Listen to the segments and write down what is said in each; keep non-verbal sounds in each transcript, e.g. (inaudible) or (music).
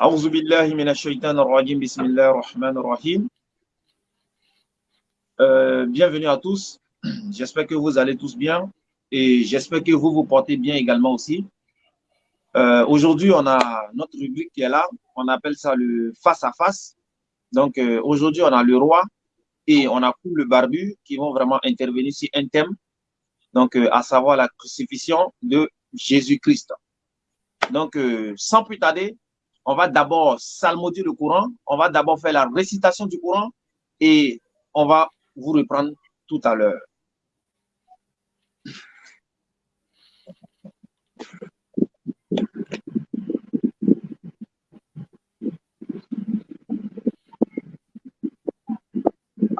أعوذ بالله من الشيطان الرجيم بسم الله الرحمن الرحيم Euh, bienvenue à tous. J'espère que vous allez tous bien et j'espère que vous vous portez bien également aussi. Euh, Aujourd'hui, on a notre rubrique qui est là. On appelle ça le face à face. Donc, euh, aujourd'hui, on a le roi et on a le barbu qui vont vraiment intervenir sur un thème, donc euh, à savoir la crucifixion de Jésus-Christ. Donc, euh, sans plus tarder, on va d'abord salmodier le Coran, on va d'abord faire la récitation du Coran et on va vous reprendre tout à l'heure.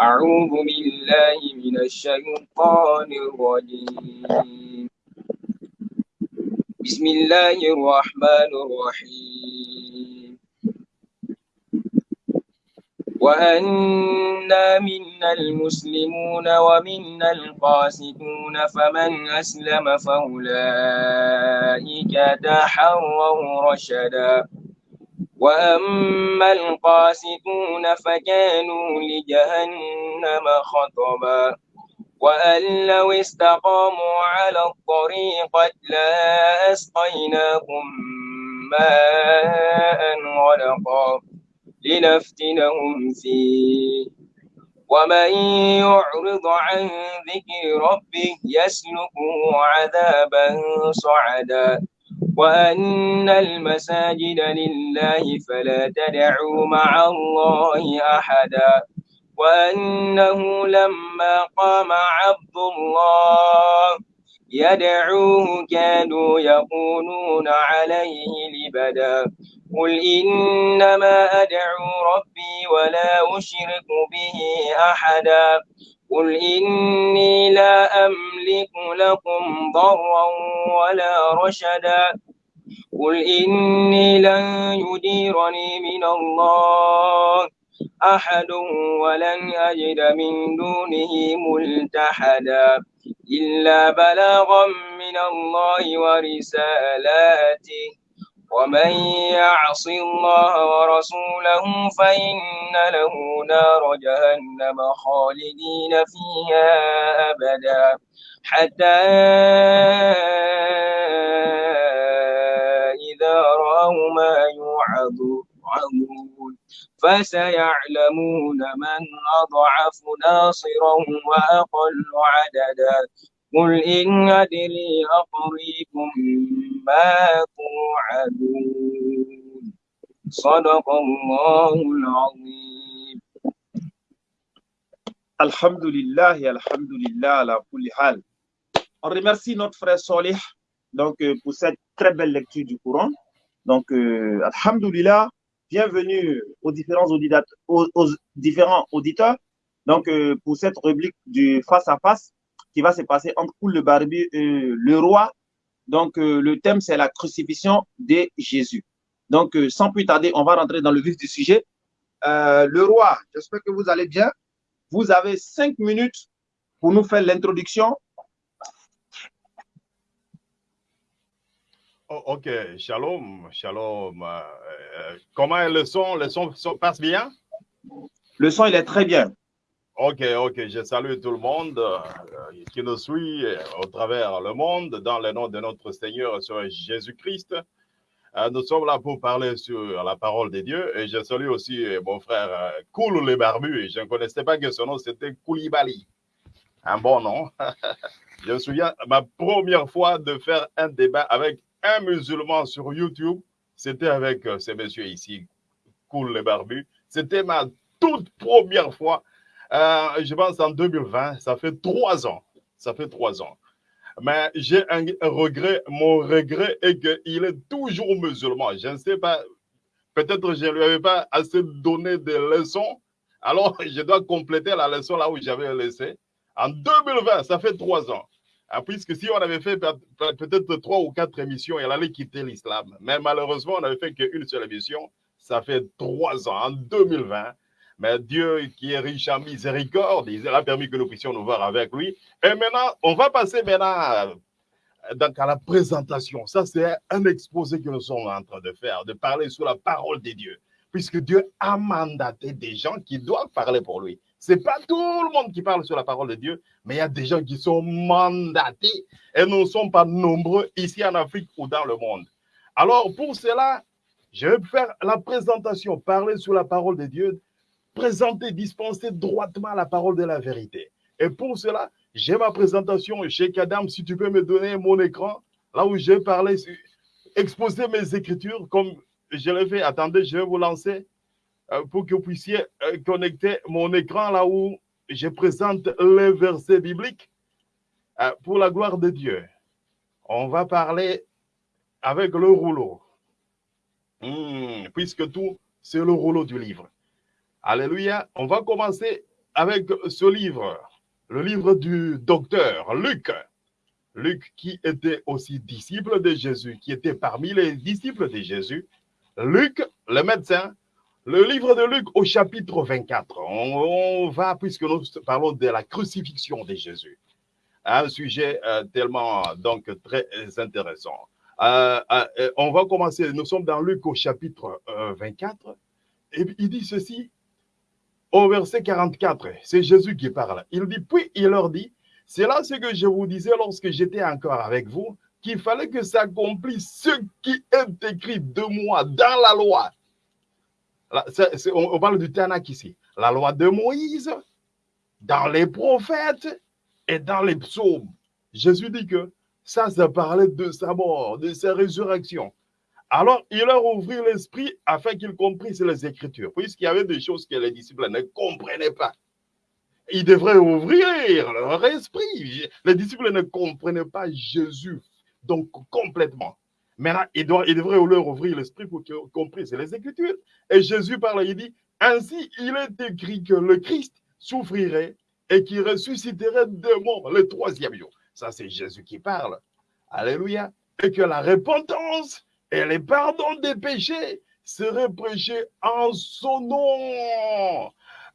أعوذ بالله من الشيطان الرجيم. بسم الله الرحمن الرحيم. وأنا منا المسلمون ومنا القاسطون فمن أسلم فأولئك تحروا رشدا. وأما القاسطون فكانوا لجهنم خطبا. وأن لو استقاموا على الطريقة لأسقيناهم ماء غدقا لنفتنهم فيه. ومن يعرض عن ذكر ربه يسلكه عذابا صعدا. وأن المساجد لله فلا تدعوا مع الله أحدا وأنه لما قام عبد الله يدعوه كانوا يقولون عليه لبدا قل إنما أدعو ربي ولا أشرك به أحدا قل إني لا أملك لكم ضرا ولا رشدا قل إني لن يديرني من الله أحد ولن أجد من دونه ملتحدا إلا بلاغا من الله ورسالاته ومن يعص الله ورسوله فإن له نار جهنم خالدين فيها أبدا حتى إذا رأوا ما يوعظون. فسيعلمون من أضعف ناصرا وأقل عددا. قل إن أدري أقريب ما توعدون صدق الله العظيم Alhamdulillah et Alhamdulillah ala kulli hal. On remercie notre frère Solih donc, euh, pour cette très belle lecture du Coran. Donc, euh, Alhamdulillah, bienvenue aux différents auditeurs, aux, aux différents auditeurs. Donc, euh, pour cette rubrique du face à face qui va se passer entre Koul le Barbu et le roi. Donc, euh, le thème, c'est la crucifixion de Jésus. Donc, euh, sans plus tarder, on va rentrer dans le vif du sujet. Euh, le roi, j'espère que vous allez bien. Vous avez cinq minutes pour nous faire l'introduction. Oh, ok, shalom, shalom. Euh, euh, comment est le son? Le son passe bien? Le son, il est très bien. Ok, ok, je salue tout le monde euh, qui nous suit euh, au travers le monde dans le nom de notre Seigneur Jésus-Christ. Euh, nous sommes là pour parler sur la parole de Dieu et je salue aussi euh, mon frère euh, Koulou les Barbus. Je ne connaissais pas que son nom c'était Koulibaly. Un bon nom. (laughs) je me souviens, ma première fois de faire un débat avec un musulman sur YouTube, c'était avec euh, ce monsieur ici, Koul les Barbus. C'était ma toute première fois euh, je pense en 2020, ça fait trois ans. Ça fait trois ans. Mais j'ai un regret. Mon regret est qu'il est toujours musulman. Je ne sais pas. Peut-être je ne lui avais pas assez donné de leçons. Alors, (laughs) je dois compléter la leçon là où j'avais laissé. En 2020, ça fait trois ans. Ah, puisque si on avait fait peut-être trois ou quatre émissions, elle allait quitter l'islam. Mais malheureusement, on n'avait fait qu'une seule émission. Ça fait trois ans, en 2020. Mais Dieu, qui est riche en miséricorde, il a permis que nous puissions nous voir avec lui. Et maintenant, on va passer maintenant donc à la présentation. Ça, c'est un exposé que nous sommes en train de faire, de parler sur la parole de Dieu. Puisque Dieu a mandaté des gens qui doivent parler pour lui. Ce n'est pas tout le monde qui parle sur la parole de Dieu, mais il y a des gens qui sont mandatés et nous ne sommes pas nombreux ici en Afrique ou dans le monde. Alors, pour cela, je vais faire la présentation, parler sur la parole de Dieu présenter, dispenser droitement la parole de la vérité. Et pour cela, j'ai ma présentation chez Kadam. Si tu peux me donner mon écran, là où j'ai parlé, exposer mes écritures comme je l'ai fait. Attendez, je vais vous lancer euh, pour que vous puissiez euh, connecter mon écran là où je présente les versets bibliques euh, pour la gloire de Dieu. On va parler avec le rouleau. Hmm, puisque tout, c'est le rouleau du livre. Alléluia. On va commencer avec ce livre, le livre du docteur Luc. Luc qui était aussi disciple de Jésus, qui était parmi les disciples de Jésus. Luc, le médecin, le livre de Luc au chapitre 24. On, va, puisque nous parlons de la crucifixion de Jésus, un sujet euh, tellement donc très intéressant. Euh, euh, on va commencer, nous sommes dans Luc au chapitre 24, et il dit ceci, au verset 44, c'est Jésus qui parle. Il dit, puis il leur dit, c'est là ce que je vous disais lorsque j'étais encore avec vous, qu'il fallait que s'accomplisse ce qui est écrit de moi dans la loi. on, parle du Tanakh ici. La loi de Moïse, dans les prophètes et dans les psaumes. Jésus dit que ça, ça parlait de sa mort, de sa résurrection. Alors, il leur ouvrit l'esprit afin qu'ils comprissent les Écritures, puisqu'il y avait des choses que les disciples ne comprenaient pas. Ils devraient ouvrir leur esprit. Les disciples ne comprenaient pas Jésus, donc complètement. Maintenant, ils, devraient leur ouvrir l'esprit pour qu'ils comprissent les Écritures. Et Jésus parle, il dit, ainsi il est écrit que le Christ souffrirait et qu'il ressusciterait de mort le troisième jour. Ça, c'est Jésus qui parle. Alléluia. Et que la repentance et les pardons des péchés seraient prêchés en son nom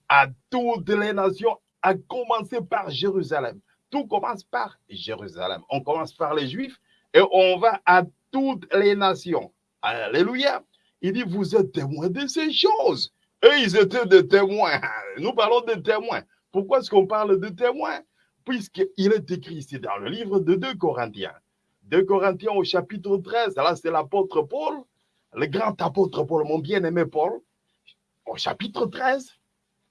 à toutes les nations, à commencer par Jérusalem. Tout commence par Jérusalem. On commence par les Juifs et on va à toutes les nations. Alléluia. Il dit, vous êtes témoins de ces choses. Et ils étaient des témoins. Nous parlons de témoins. Pourquoi est-ce qu'on parle de témoins? Puisqu'il est écrit ici dans le livre de 2 Corinthiens. 2 Corinthiens au chapitre 13, là c'est l'apôtre Paul, le grand apôtre Paul, mon bien-aimé Paul, au chapitre 13.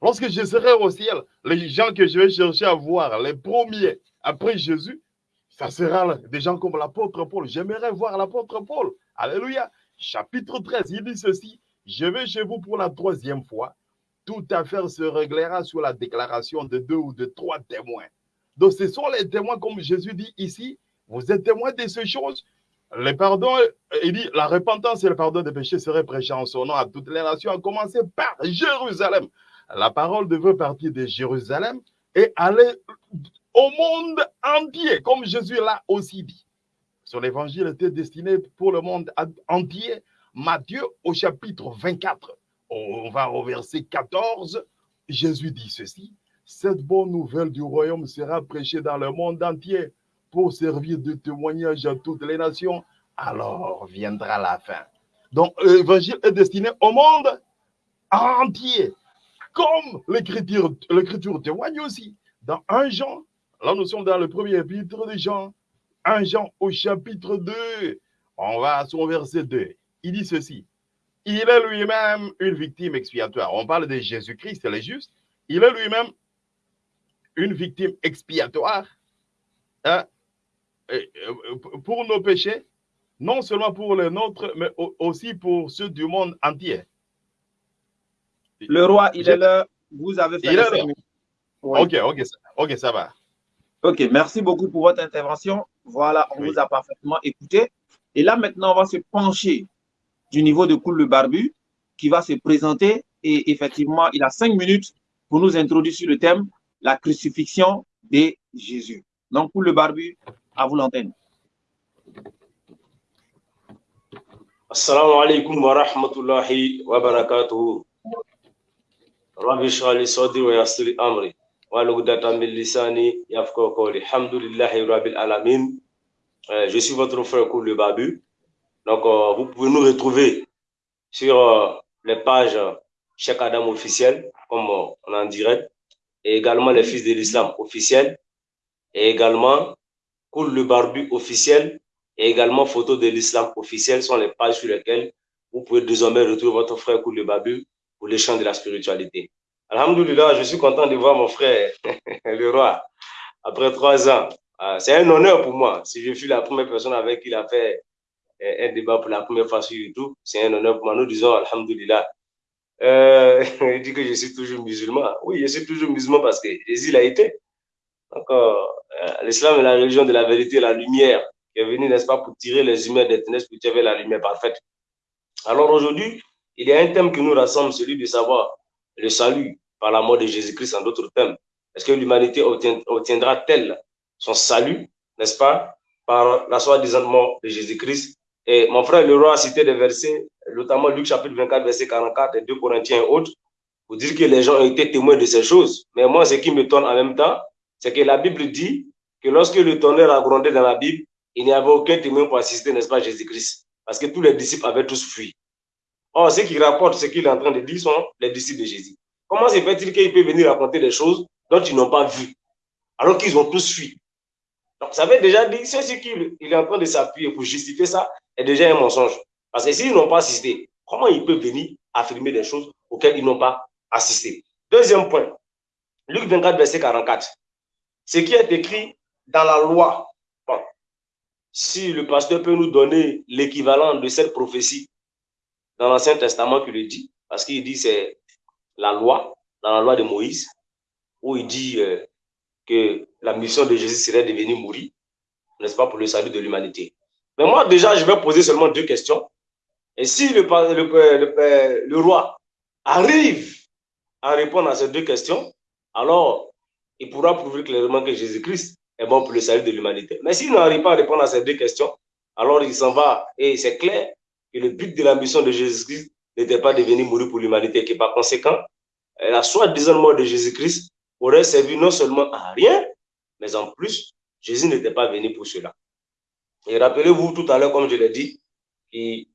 Lorsque je serai au ciel, les gens que je vais chercher à voir, les premiers après Jésus, ça sera des gens comme l'apôtre Paul. J'aimerais voir l'apôtre Paul. Alléluia. Chapitre 13, il dit ceci. Je vais chez vous pour la troisième fois. Toute affaire se réglera sous la déclaration de deux ou de trois témoins. Donc, ce sont les témoins, comme Jésus dit ici, vous êtes témoin de ces choses. Les pardons, il dit, la repentance et le pardon des péchés seraient prêchés en son nom à toutes les nations, à commencer par Jérusalem. La parole devait partir de Jérusalem et aller au monde entier, comme Jésus l'a aussi dit. Son évangile était destiné pour le monde entier. Matthieu au chapitre 24, on va au verset 14, Jésus dit ceci, cette bonne nouvelle du royaume sera prêchée dans le monde entier pour servir de témoignage à toutes les nations, alors viendra la fin. Donc, l'évangile est destiné au monde entier, comme l'écriture, témoigne aussi. Dans un Jean, là nous sommes dans le premier chapitre de Jean, un Jean au chapitre 2, on va à son verset 2. Il dit ceci, il est lui-même une victime expiatoire. On parle de Jésus-Christ, c'est juste. Il est lui-même une victime expiatoire hein, pour nos péchés, non seulement pour les nôtres, mais aussi pour ceux du monde entier. Le roi, il est là. Vous avez fait le Ok, ok, ok, ça va. Ok, merci beaucoup pour votre intervention. Voilà, on vous a parfaitement écouté. Et là, maintenant, on va se pencher du niveau de Cool le Barbu qui va se présenter. Et effectivement, il a cinq minutes pour nous introduire sur le thème la crucifixion de Jésus. Donc, pour le barbu, à vous l'antenne. Assalamu alaikum wa rahmatullahi wa barakatuhu. Rabbi shali sadri wa yassir amri. Wa lugdatan min lisani yafqahu qawli. Alhamdulillahi rabbil alamin. Euh, je suis votre frère Koul Babu. Donc, euh, vous pouvez nous retrouver sur euh, les pages Cheikh Adam officiel, comme on en dirait, et également les fils de l'islam officiel, et également Koul le Barbu officiel, et également Photo de l'islam officiel sont les pages sur lesquelles vous pouvez désormais retrouver votre frère Koul le Babu pour les champs de la spiritualité. Alhamdulillah, je suis content de voir mon frère, (laughs) le roi, après trois ans. Ah, c'est un honneur pour moi. Si je suis la première personne avec qui il a fait un débat pour la première fois sur YouTube, c'est un honneur pour moi. Nous disons Alhamdulillah. Euh, (laughs) il dit que je suis toujours musulman. Oui, je suis toujours musulman parce que Jésus l'a été. Euh, l'islam est la religion de la vérité la lumière qui est venue, n'est-ce pas, pour tirer les humains des ténèbres pour tirer la lumière parfaite. Alors aujourd'hui, il y a un thème qui nous rassemble, celui de savoir le salut par la mort de Jésus-Christ en d'autres thèmes. Est-ce que l'humanité obtiendra-t-elle son salut, n'est-ce pas, par la soi-disant mort de Jésus-Christ? Et mon frère le roi a cité des versets, notamment Luc chapitre 24, verset 44 et 2 Corinthiens et autres, pour dire que les gens ont été témoins de ces choses. Mais moi, ce qui me tourne en même temps, c'est que la Bible dit que lorsque le tonnerre a grondé dans la Bible, il n'y avait aucun témoin pour assister, n'est-ce pas, Jésus-Christ? Parce que tous les disciples avaient tous fui. Or, ceux qui rapportent ce qu'il est en train de dire sont les disciples de Jésus. Comment se fait-il qu'il peut venir raconter des choses dont ils n'ont pas vu, alors qu'ils ont tous fui? Donc, ça avait déjà c'est ce qu'il est en train de s'appuyer pour justifier ça, est déjà un mensonge. Parce que s'ils n'ont pas assisté, comment ils peuvent venir affirmer des choses auxquelles ils n'ont pas assisté? Deuxième point, Luc 24, verset 44. Ce qui est écrit dans la loi, si le pasteur peut nous donner l'équivalent de cette prophétie dans l'Ancien Testament qui le dit, parce qu'il dit c'est la loi, dans la loi de Moïse, où il dit euh, que la mission de Jésus serait de venir mourir, n'est-ce pas, pour le salut de l'humanité. Mais moi, déjà, je vais poser seulement deux questions. Et si le, le, le, roi arrive à répondre à ces deux questions, alors il pourra prouver clairement que Jésus-Christ est bon pour le salut de l'humanité. Mais s'il n'arrive pas à répondre à ces deux questions, alors il s'en va et c'est clair que le but de la mission de Jésus-Christ n'était pas de venir mourir pour l'humanité, et par conséquent, la soi-disant mort de Jésus-Christ aurait servi non seulement à rien, mais en plus, Jésus n'était pas venu pour cela. Et rappelez-vous tout à l'heure, comme je l'ai dit, il,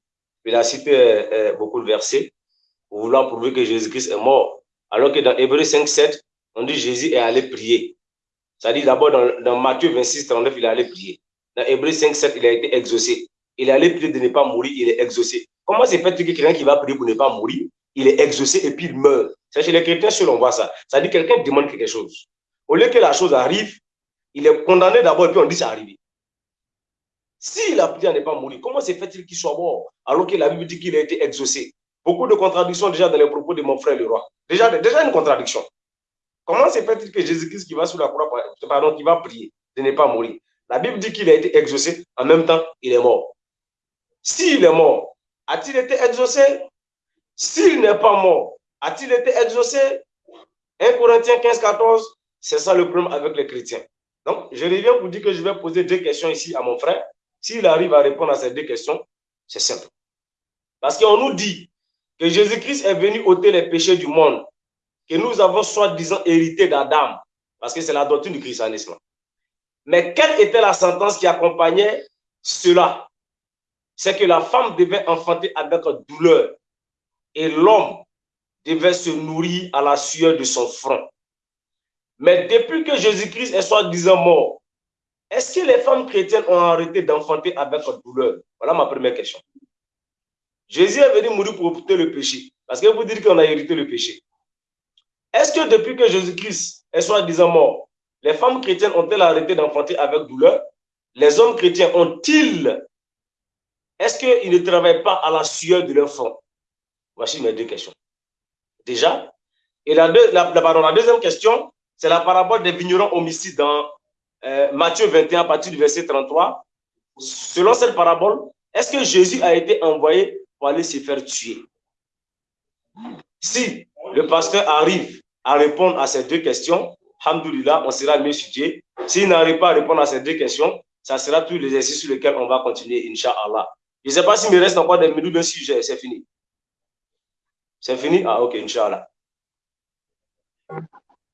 a cité euh, euh, beaucoup de versets pour vouloir prouver que Jésus-Christ est mort. Alors que dans Hébreu 5, 7, on dit Jésus est allé prier. Ça dit d'abord dans, Matthieu 26, 39, il est allé prier. Dans Hébreu 5, 7, il a été exaucé. Il est allé prier de ne pas mourir, il est exaucé. Comment c'est fait que quelqu'un qui va prier pour ne pas mourir, il est exaucé et puis il meurt? C'est chez les chrétiens seuls, on voit ça. Ça dit quelqu'un demande quelque chose. Au lieu que la chose arrive, il est condamné d'abord et puis on dit ça arrivé. S'il a prié à ne pas mourir, comment c'est fait-il qu'il soit mort alors que la Bible dit qu'il a été exaucé? Beaucoup de contradictions déjà dans les propos de mon frère le roi. Déjà, déjà une contradiction. Comment c'est fait-il que Jésus-Christ qui va sous la croix, pardon, qui va prier de ne pas mourir? La Bible dit qu'il a été exaucé, en même temps, il est mort. S'il est mort, a-t-il été exaucé? S'il n'est pas mort, a-t-il été exaucé? 1 Corinthiens 15, 14, c'est ça le problème avec les chrétiens. Donc, je reviens pour dire que je vais poser deux questions ici à mon frère. S'il arrive à répondre à ces deux questions, c'est simple. Parce qu'on nous dit que Jésus-Christ est venu ôter les péchés du monde, que nous avons soi-disant hérité d'Adam, parce que c'est la doctrine du christianisme. Mais quelle était la sentence qui accompagnait cela? C'est que la femme devait enfanter avec douleur et l'homme devait se nourrir à la sueur de son front. Mais depuis que Jésus-Christ est soi-disant mort, est-ce que les femmes chrétiennes ont arrêté d'enfanter avec douleur? Voilà ma première question. Jésus est venu mourir pour ôter le péché. Parce que vous dites qu'on a hérité le péché. Est-ce que depuis que Jésus-Christ est soi-disant mort, les femmes chrétiennes ont-elles arrêté d'enfanter avec douleur? Les hommes chrétiens ont-ils? Est-ce qu'ils ne travaillent pas à la sueur de leur front? Voici mes deux questions. Déjà, et la, la deuxième question, c'est la parabole des vignerons homicides dans euh, Matthieu 21 à partir du verset 33. Selon cette parabole, est-ce que Jésus a été envoyé pour aller se faire tuer? Si le pasteur arrive à répondre à ces deux questions, Alhamdulillah, on sera mieux situé. S'il n'arrive pas à répondre à ces deux questions, ça sera tous les exercices sur lesquels on va continuer, Inch'Allah. Je ne sais pas s'il me reste encore des minutes, mais si c'est fini. C'est fini? Ah, ok, Inch'Allah.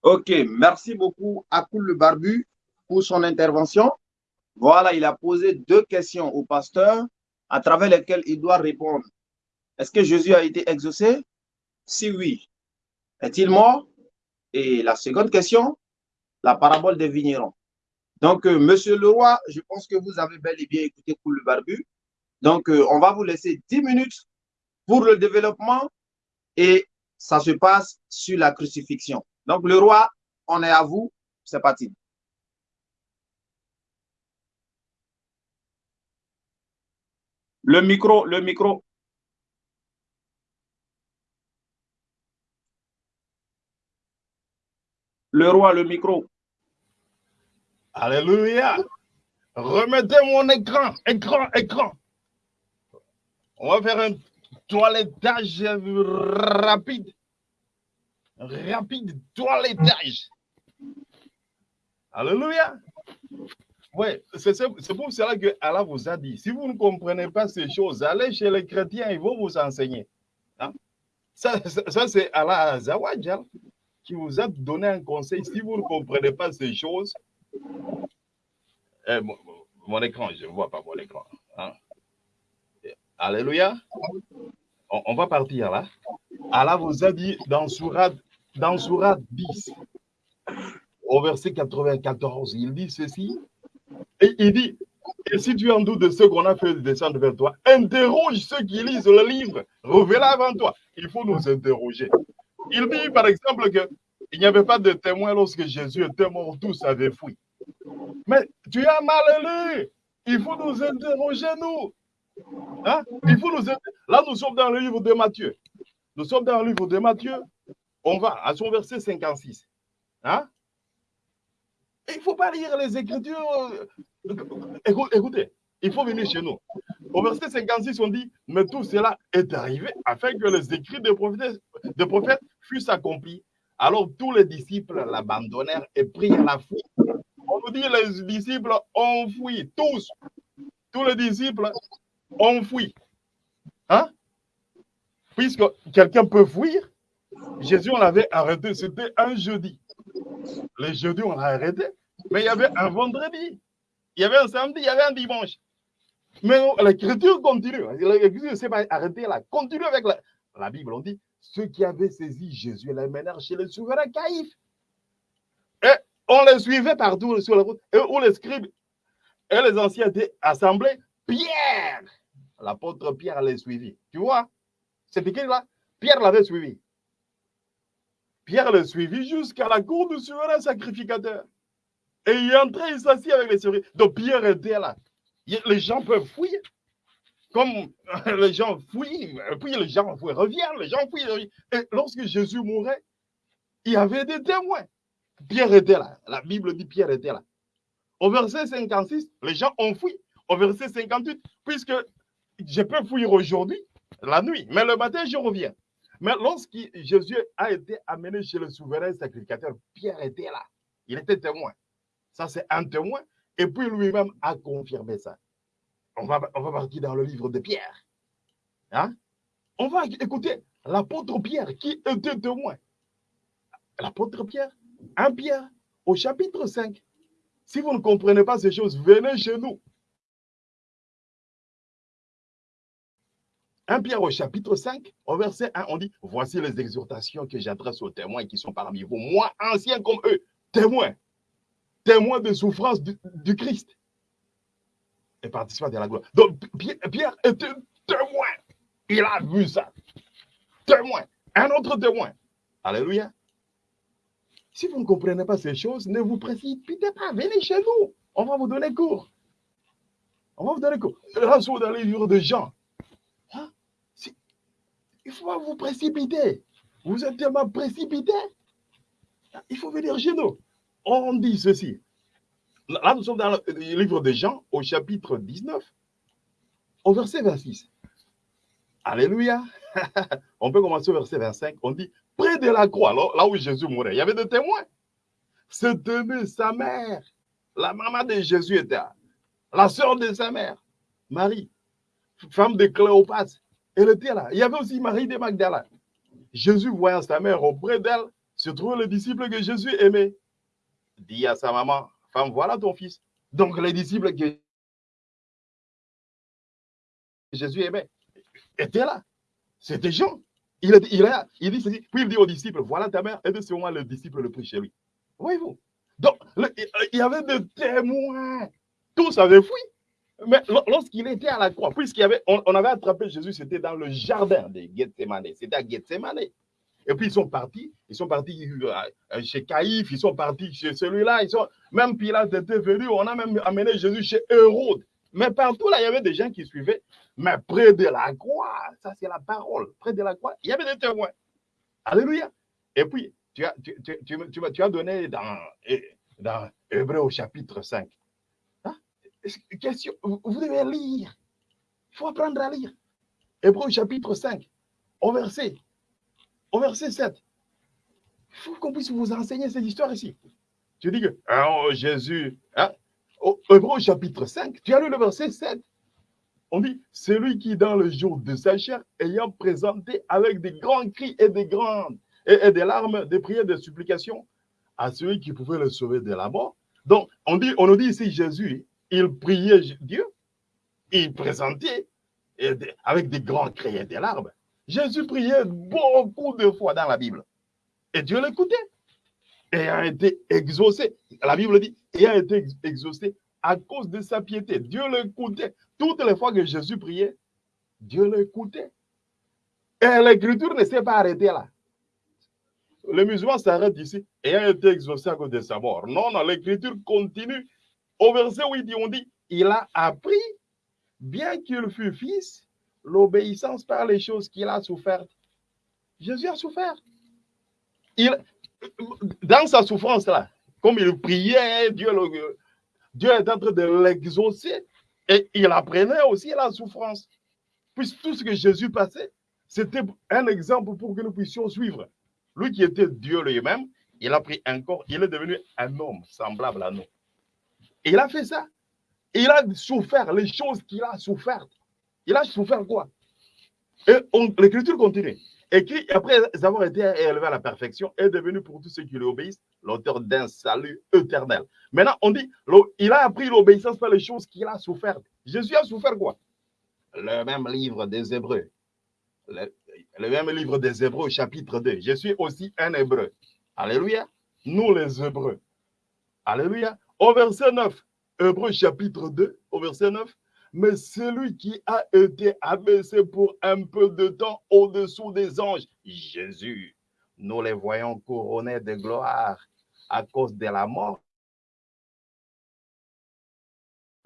Ok, merci beaucoup à Koul le Barbu pour son intervention. Voilà, il a posé deux questions au pasteur à travers lesquelles il doit répondre. Est-ce que Jésus a été exaucé? Si oui, est-il mort? Et la seconde question, la parabole des vignerons. Donc, euh, Monsieur le roi, je pense que vous avez bel et bien écouté pour le barbu. Donc, euh, on va vous laisser 10 minutes pour le développement et ça se passe sur la crucifixion. Donc, le roi, on est à vous. C'est parti. Le micro, le micro. Le roi, le micro. Alléluia. Remettez mon écran, écran, écran. On va faire un toilettage rapide. Rapide toilettage. Alléluia. Oui, c'est pour cela que Allah vous a dit, si vous ne comprenez pas ces choses, allez chez les chrétiens, ils vont vous enseigner. Hein? Ça, ça, c'est Allah Azawajal qui vous a donné un conseil. Si vous ne comprenez pas ces choses, eh, mon, écran, je ne vois pas mon écran. Hein. Alléluia. On, va partir là. Allah vous a dit dans Surat, dans Surat 10, au verset 94, il dit ceci. Et il dit, et si tu en doutes de ce qu'on a fait descendre vers toi, interroge ceux qui lisent le livre, reviens avant toi. Il faut nous interroger. Il dit, par exemple, qu'il n'y avait pas de témoins lorsque Jésus était mort, tous avaient fui. Mais tu as mal lu. Il faut nous interroger, nous. Hein? Il faut nous Là, nous sommes dans le livre de Matthieu. Nous sommes dans le livre de Matthieu. On va à son verset 56. Hein? Il ne faut pas lire les Écritures. Écoutez, il faut venir chez nous. Au verset 56, on dit Mais tout cela est arrivé afin que les écrits des prophètes, prophètes fussent accomplis. Alors tous les disciples l'abandonnèrent et prirent la fuite. On nous dit les disciples ont fui, tous. Tous les disciples ont fui. Hein? Puisque quelqu'un peut fuir, Jésus, on l'avait arrêté, c'était un jeudi. Les jeudis, on l'a arrêté, mais il y avait un vendredi, il y avait un samedi, il y avait un dimanche. Mais l'écriture continue. L'écriture ne s'est pas arrêtée là. Continue avec la, la Bible. On dit ceux qui avaient saisi Jésus les menèrent chez le souverain Caïphe. Et on les suivait partout sur la route. Et où les scribes et les anciens étaient assemblés, Pierre, l'apôtre Pierre les suivi. Tu vois, c'est écrit là, Pierre l'avait suivi. Pierre le suivi jusqu'à la cour du souverain sacrificateur. Et il est entré, il s'assit avec les souverains. Donc Pierre était là. Les gens peuvent fouiller comme les gens fouillent, puis les gens reviennent, les gens fouillent. Et lorsque Jésus mourait, il y avait des témoins. Pierre était là. La Bible dit Pierre était là. Au verset 56, les gens ont fouillé. Au verset 58, puisque je peux fouiller aujourd'hui, la nuit, mais le matin, je reviens. Mais lorsque Jésus a été amené chez le souverain sacrificateur, Pierre était là. Il était témoin. Ça, c'est un témoin. Et puis lui-même a confirmé ça on va, on va partir dans le livre de Pierre. Hein? On va écouter l'apôtre Pierre qui était témoin. L'apôtre Pierre, un Pierre, au chapitre 5. Si vous ne comprenez pas ces choses, venez chez nous. Un Pierre au chapitre 5, au verset 1, on dit Voici les exhortations que j'adresse aux témoins qui sont parmi vous, moi, anciens comme eux, témoins, témoins de souffrance du Christ et participer de la gloire. Donc, Pierre était témoin. Il a vu ça. Témoin. Un autre témoin. Alléluia. Si vous ne comprenez pas ces choses, ne vous précipitez pas. Venez chez nous. On va vous donner cours. On va vous donner cours. Là, dans les livres de Jean. Hein? Il faut pas vous précipiter. Vous êtes tellement précipité. Il faut venir chez nous. On dit ceci. Là, nous sommes dans le livre de Jean, au chapitre 19, au verset 26. Alléluia. (laughs) On peut commencer au verset 25. On dit, près de la croix, là, où Jésus mourait, il y avait des témoins. c'est aimer sa mère. La maman de Jésus était là. La sœur de sa mère, Marie, femme de Cléopâtre, elle était là. Il y avait aussi Marie de Magdala. Jésus, voyant sa mère auprès d'elle, se trouvait le disciple que Jésus aimait. Dit à sa maman, femme, voilà ton fils. Donc les disciples que Jésus aimait étaient là. C'était Jean. Il, il, il dit ceci, puis il dit aux disciples, voilà ta mère, et de ce moment, le disciple le prie chez lui. Voyez-vous Donc, il y avait des témoins. Tous avaient fui. Mais lorsqu'il était à la croix, avait, on, avait attrapé Jésus, c'était dans le jardin de Gethsemane. C'était à Gethsemane. Et puis ils sont partis, ils sont partis euh, chez Caïphe, ils sont partis chez celui-là, ils sont, même Pilate était venu, on a même amené Jésus chez Hérode. Mais partout là, il y avait des gens qui suivaient. Mais près de la croix, ça c'est la parole, près de la croix, il y avait des témoins. Alléluia. Et puis, tu as, tu, tu, tu, as donné dans, dans Hébreu au chapitre 5. Hein? Question, vous devez lire. Il faut apprendre à lire. Hébreu au chapitre 5, au verset, au verset 7. Il faut qu'on puisse vous enseigner cette histoire ici. Tu dis que oh, Jésus, hein? au chapitre 5, tu as lu le verset 7. On dit, celui qui dans le jour de sa chair, ayant présenté avec des grands cris et des grandes et, des larmes, des prières, des supplications à celui qui pouvait le sauver de la mort. Donc, on, dit, on nous dit ici, Jésus, il priait Dieu, il présentait avec des grands cris et des larmes. Jésus priait beaucoup de fois dans la Bible. Et Dieu l'écoutait. Et a été exaucé. La Bible dit, il a été exaucé à cause de sa piété. Dieu l'écoutait. Toutes les fois que Jésus priait, Dieu l'écoutait. Et l'écriture ne s'est pas arrêtée là. Le musulman s'arrête ici et a été exaucé à cause de sa mort. Non, non, l'écriture continue. Au verset où il dit, on dit, il a appris, bien qu'il fût fils, l'obéissance par les choses qu'il a souffert. Jésus a souffert. Il, dans sa souffrance là, comme il priait, Dieu, est en train de l'exaucer et il apprenait aussi la souffrance. Puisque tout ce que Jésus passait, c'était un exemple pour que nous puissions suivre. Lui qui était Dieu lui-même, il a pris un corps, il est devenu un homme semblable à nous. Il a fait ça. Il a souffert les choses qu'il a souffert. Il a souffert quoi? Et l'écriture continue. Et qui, après avoir été élevé à la perfection, est devenu pour tous ceux qui lui obéissent l'auteur d'un salut éternel. Maintenant, on dit, il a appris l'obéissance par les choses qu'il a souffert. Jésus a souffert quoi? Le même livre des Hébreux. Le, le, même livre des Hébreux, chapitre 2. Je suis aussi un Hébreu. Alléluia. Nous les Hébreux. Alléluia. Au verset 9, Hébreux chapitre 2, au verset 9, mais celui qui a été abaissé pour un peu de temps au-dessous des anges, Jésus, nous les voyons couronnés de gloire à cause de la mort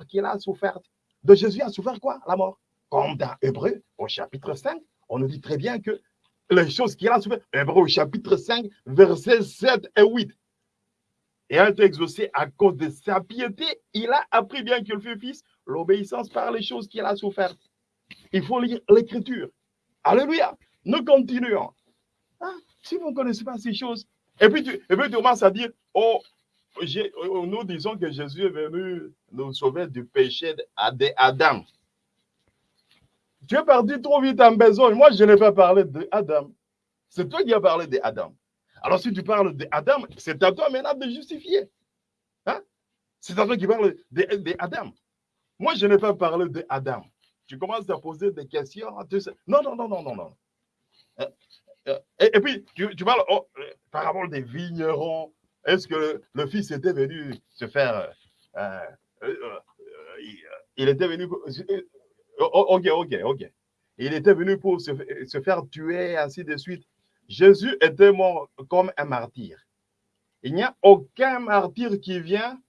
qu'il a souffert. De Jésus a souffert quoi La mort? Comme dans Hébreu, au chapitre 5, on nous dit très bien que les choses qu'il a souffert, Hébreu au chapitre 5, versets 7 et 8, et a été exaucé à cause de sa piété, il a appris bien qu'il fut fils, l'obéissance par les choses qu'il a souffert. Il faut lire l'écriture. Alléluia. Nous continuons. Ah, si vous ne connaissez pas ces choses, et puis tu, commences à dire, oh, oh, nous disons que Jésus est venu nous sauver du péché d'Adam. Tu es parti trop vite en besoin. Moi, je n'ai pas parlé d'Adam. C'est toi qui as parlé d'Adam. Alors, si tu parles d'Adam, c'est à toi maintenant de justifier. Hein? C'est à toi qui parle d'Adam. Moi, je n'ai pas parlé d'Adam. Tu commences à poser des questions. Non, non, non, non, non, non. Euh, euh, et, puis, tu, parles oh, euh, par rapport des vignerons. Est-ce que le, fils était venu se faire. il était venu. Oh, oh, ok, ok, ok. Il était venu pour se faire tuer, ainsi de suite. Jésus était mort comme un martyr. Il n'y a aucun martyr qui vient,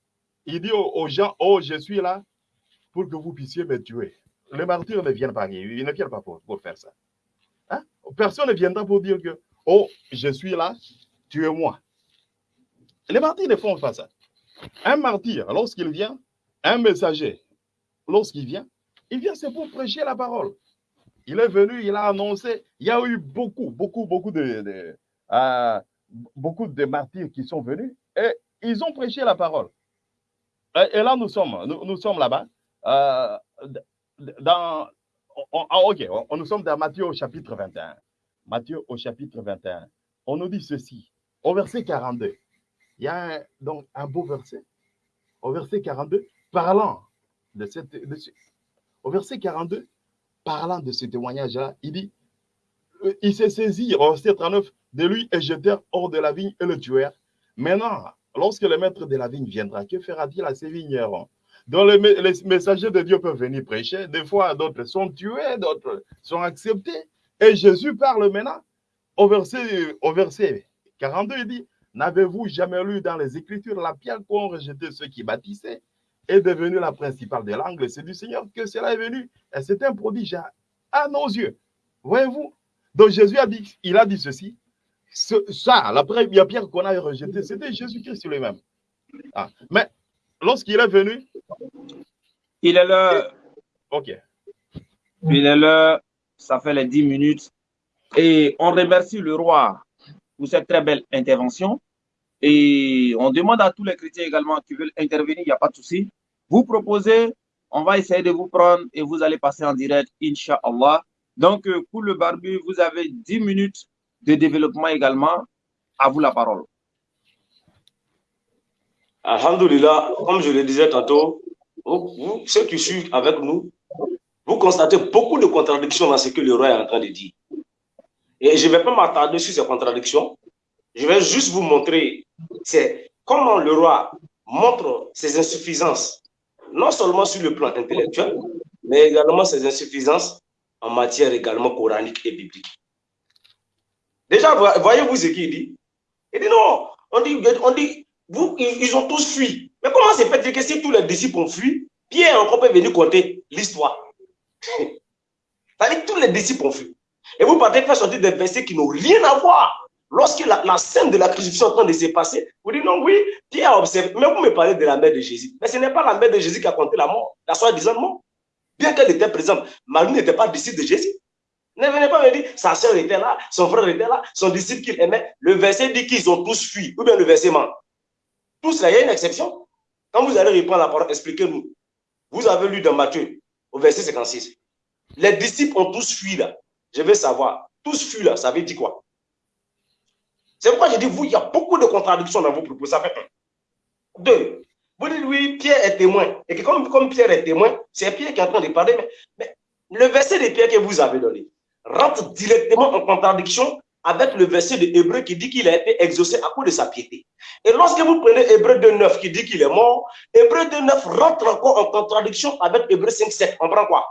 il dit aux, gens, oh, je suis là pour que vous puissiez me tuer. Les martyrs ne viennent pas, ils ne viennent pas pour, faire ça. Hein? Personne ne viendra pour dire que, oh, je suis là, tuez-moi. Les martyrs ne font pas ça. Un martyr, lorsqu'il vient, un messager, lorsqu'il vient, il vient, c'est pour prêcher la parole. Il est venu, il a annoncé. Il y a eu beaucoup, beaucoup, beaucoup de, euh, beaucoup de martyrs qui sont venus. Et ils ont prêché la parole. Et, là, nous sommes, nous, sommes là-bas. Euh, dans, ok, on, nous sommes dans Matthieu au chapitre 21. Matthieu au chapitre 21. On nous dit ceci, au verset 42. Il y a donc un beau verset. Au verset 42, parlant de cette. au verset 42, parlant de ce témoignage-là, il dit euh, il s'est saisi, au verset 39, de lui et jetèrent hors de la vigne et le tuèrent. Maintenant, lorsque le maître de la vigne viendra, que fera-t-il à ses vignerons? Donc les, messagers de Dieu peuvent venir prêcher. Des fois, d'autres sont tués, d'autres sont acceptés. Et Jésus parle maintenant au verset, au verset 42, il dit, N'avez-vous jamais lu dans les Écritures la pierre qu'ont rejeté ceux qui bâtissaient est devenue la principale de l'angle? C'est du Seigneur que cela est venu. C'est un prodige à, nos yeux. Voyez-vous? Donc Jésus a dit, il a dit ceci. ça, la première pierre qu'on a rejetée, c'était Jésus-Christ lui-même. Ah, mais lorsqu'il est venu. Il est là. Ok. Il est là. Ça fait les dix minutes. Et on remercie le roi pour cette très belle intervention. Et on demande à tous les chrétiens également qui veulent intervenir, il n'y a pas de souci. Vous proposez, on va essayer de vous prendre et vous allez passer en direct, Inch'Allah. Donc, euh, pour le barbu, vous avez 10 minutes de développement également. À vous la parole. Alhamdulillah, comme je le disais tantôt, ceux qui suivent avec nous, vous constatez beaucoup de contradictions dans ce que le roi est en train de dire. Et je ne vais pas m'attarder sur ces contradictions. Je vais juste vous montrer comment le roi montre ses insuffisances, non seulement sur le plan intellectuel, mais également ses insuffisances en matière également coranique et biblique. Déjà, voyez-vous ce qu'il dit? Il dit non, on dit, on dit ils ont tous fui. Mais comment c'est fait que si tous les disciples ont fui, Pierre encore peut venir conter l'histoire? (laughs) Tous les disciples ont fui. Et vous partez faire sortir des versets qui n'ont rien à voir. Lorsque la, scène de la crucifixion est en train de se passer, vous dites non, oui, Pierre a observé. Mais vous me parlez de la mère de Jésus. Mais ce n'est pas la mère de Jésus qui a compté la mort, la soi-disant mort. Bien qu'elle était présente, Marie n'était pas disciple de Jésus. Ne venez pas me dire, sa soeur était là, son frère était là, son disciple qu'il aimait. Le verset dit qu'ils ont tous fui. Ou bien le verset ment. Tous là, il y a une exception. Quand vous allez reprendre la parole, expliquez-nous. Vous avez lu dans Matthieu, au verset 56. Les disciples ont tous fui là. Je veux savoir, tous fuient là, ça veut dire quoi? C'est pourquoi je dis, vous, il y a beaucoup de contradictions dans vos propos. Ça fait un. Deux, vous dites, oui, Pierre est témoin. Et que comme, comme Pierre est témoin, c'est Pierre qui est en train de parler. Mais, le verset de Pierre que vous avez donné rentre directement en contradiction avec le verset de Hébreu qui dit qu'il a été exaucé à cause de sa piété. Et lorsque vous prenez Hébreu 2.9 qui dit qu'il est mort, Hébreu 2.9 rentre encore en contradiction avec Hébreu 5.7. On prend quoi?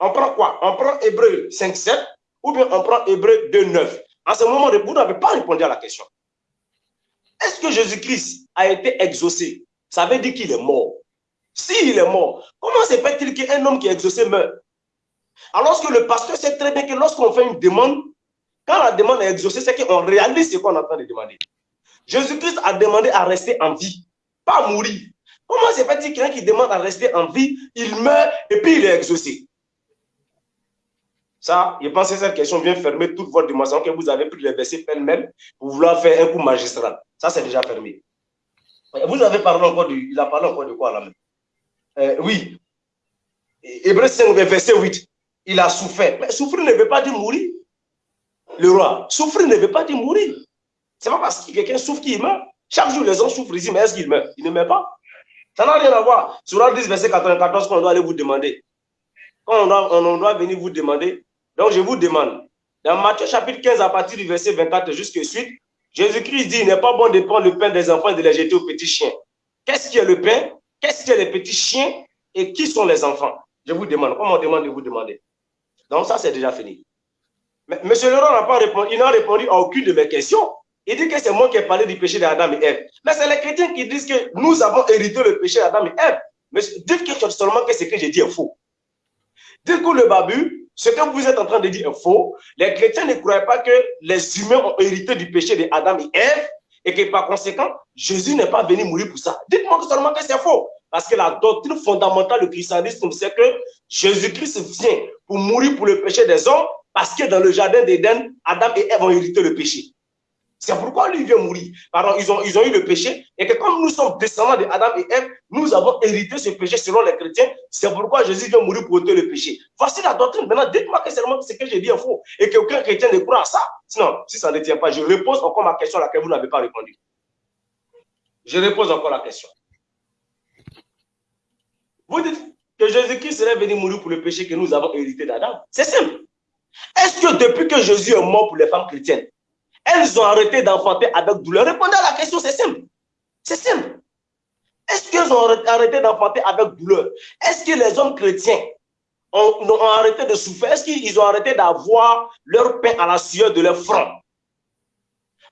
On prend quoi? On prend Hébreu 5, 7 ou bien on prend Hébreu 2, 9. En ce moment, vous n'avez pas répondu à la question. Est-ce que Jésus-Christ a été exaucé? Ça veut dire qu'il est mort. S'il est mort, comment se fait-il qu'un homme qui est exaucé meurt Alors que le pasteur sait très bien que lorsqu'on fait une demande, quand la demande est exaucée, c'est qu'on réalise ce qu'on est en train de demander. Jésus-Christ a demandé à rester en vie, pas mourir. Comment se fait-il qu'un qui demande à rester en vie, il meurt et puis il est exaucé? Ça, je pense que cette question vient fermer toute votre dimension que vous avez pris les versets pêle-mêle pour vouloir faire un coup magistral. Ça, c'est déjà fermé. Vous avez parlé encore du, il a parlé encore de quoi là même? Euh, Oui. Hébreu 5, verset 8. Il a souffert. Mais souffrir ne veut pas dire mourir. Le roi, souffrir ne veut pas dire mourir. C'est pas parce que quelqu'un souffre qu'il meurt. Chaque jour, les gens souffrent ici, mais est-ce qu'il meurt? Il ne meurt pas. Ça n'a rien à voir. Sur le 10, verset 94, qu'on doit aller vous demander. Quand on doit venir vous demander, donc, je vous demande, dans Matthieu chapitre 15, à partir du verset 24 jusqu'à suite, Jésus-Christ dit, il n'est pas bon de prendre le pain des enfants et de les jeter aux petits chiens. Qu'est-ce qui est le pain? Qu'est-ce qui est les petits chiens? Et qui sont les enfants? Je vous demande, comment on demande de vous demander? Donc, ça, c'est déjà fini. Mais M. Laurent n'a pas répondu, il n'a répondu à aucune de mes questions. Il dit que c'est moi qui ai parlé du péché d'Adam et Ève. Mais c'est les chrétiens qui disent que nous avons hérité le péché d'Adam et Ève. Mais dites que seulement que ce que j'ai dit est faux. Dites que le babu, ce que vous êtes en train de dire est faux. Les chrétiens ne croient pas que les humains ont hérité du péché d'Adam et Ève et que par conséquent, Jésus n'est pas venu mourir pour ça. Dites-moi seulement que c'est faux. Parce que la doctrine fondamentale du christianisme, c'est que Jésus-Christ vient pour mourir pour le péché des hommes parce que dans le jardin d'Éden, Adam et Ève ont hérité le péché. C'est pourquoi lui vient mourir. Pardon, ils ont, ils ont eu le péché et que comme nous sommes descendants de Adam et Ève, nous avons hérité ce péché selon les chrétiens. C'est pourquoi Jésus vient mourir pour ôter le péché. Voici la doctrine. Maintenant, dites-moi que seulement ce que j'ai dit est faux et qu'aucun chrétien ne croit à ça. Sinon, si ça ne tient pas, je repose encore ma question à laquelle vous n'avez pas répondu. Je repose encore la question. Vous dites que Jésus-Christ serait venu mourir pour le péché que nous avons hérité d'Adam. C'est simple. Est-ce que depuis que Jésus est mort pour les femmes chrétiennes, elles ont arrêté d'enfanter avec douleur? Répondez à la question, c'est simple. C'est simple. Est-ce qu'elles ont arrêté d'enfanter avec douleur? Est-ce que les hommes chrétiens ont, arrêté de souffrir? Est-ce qu'ils ont arrêté d'avoir leur pain à la sueur de leur front?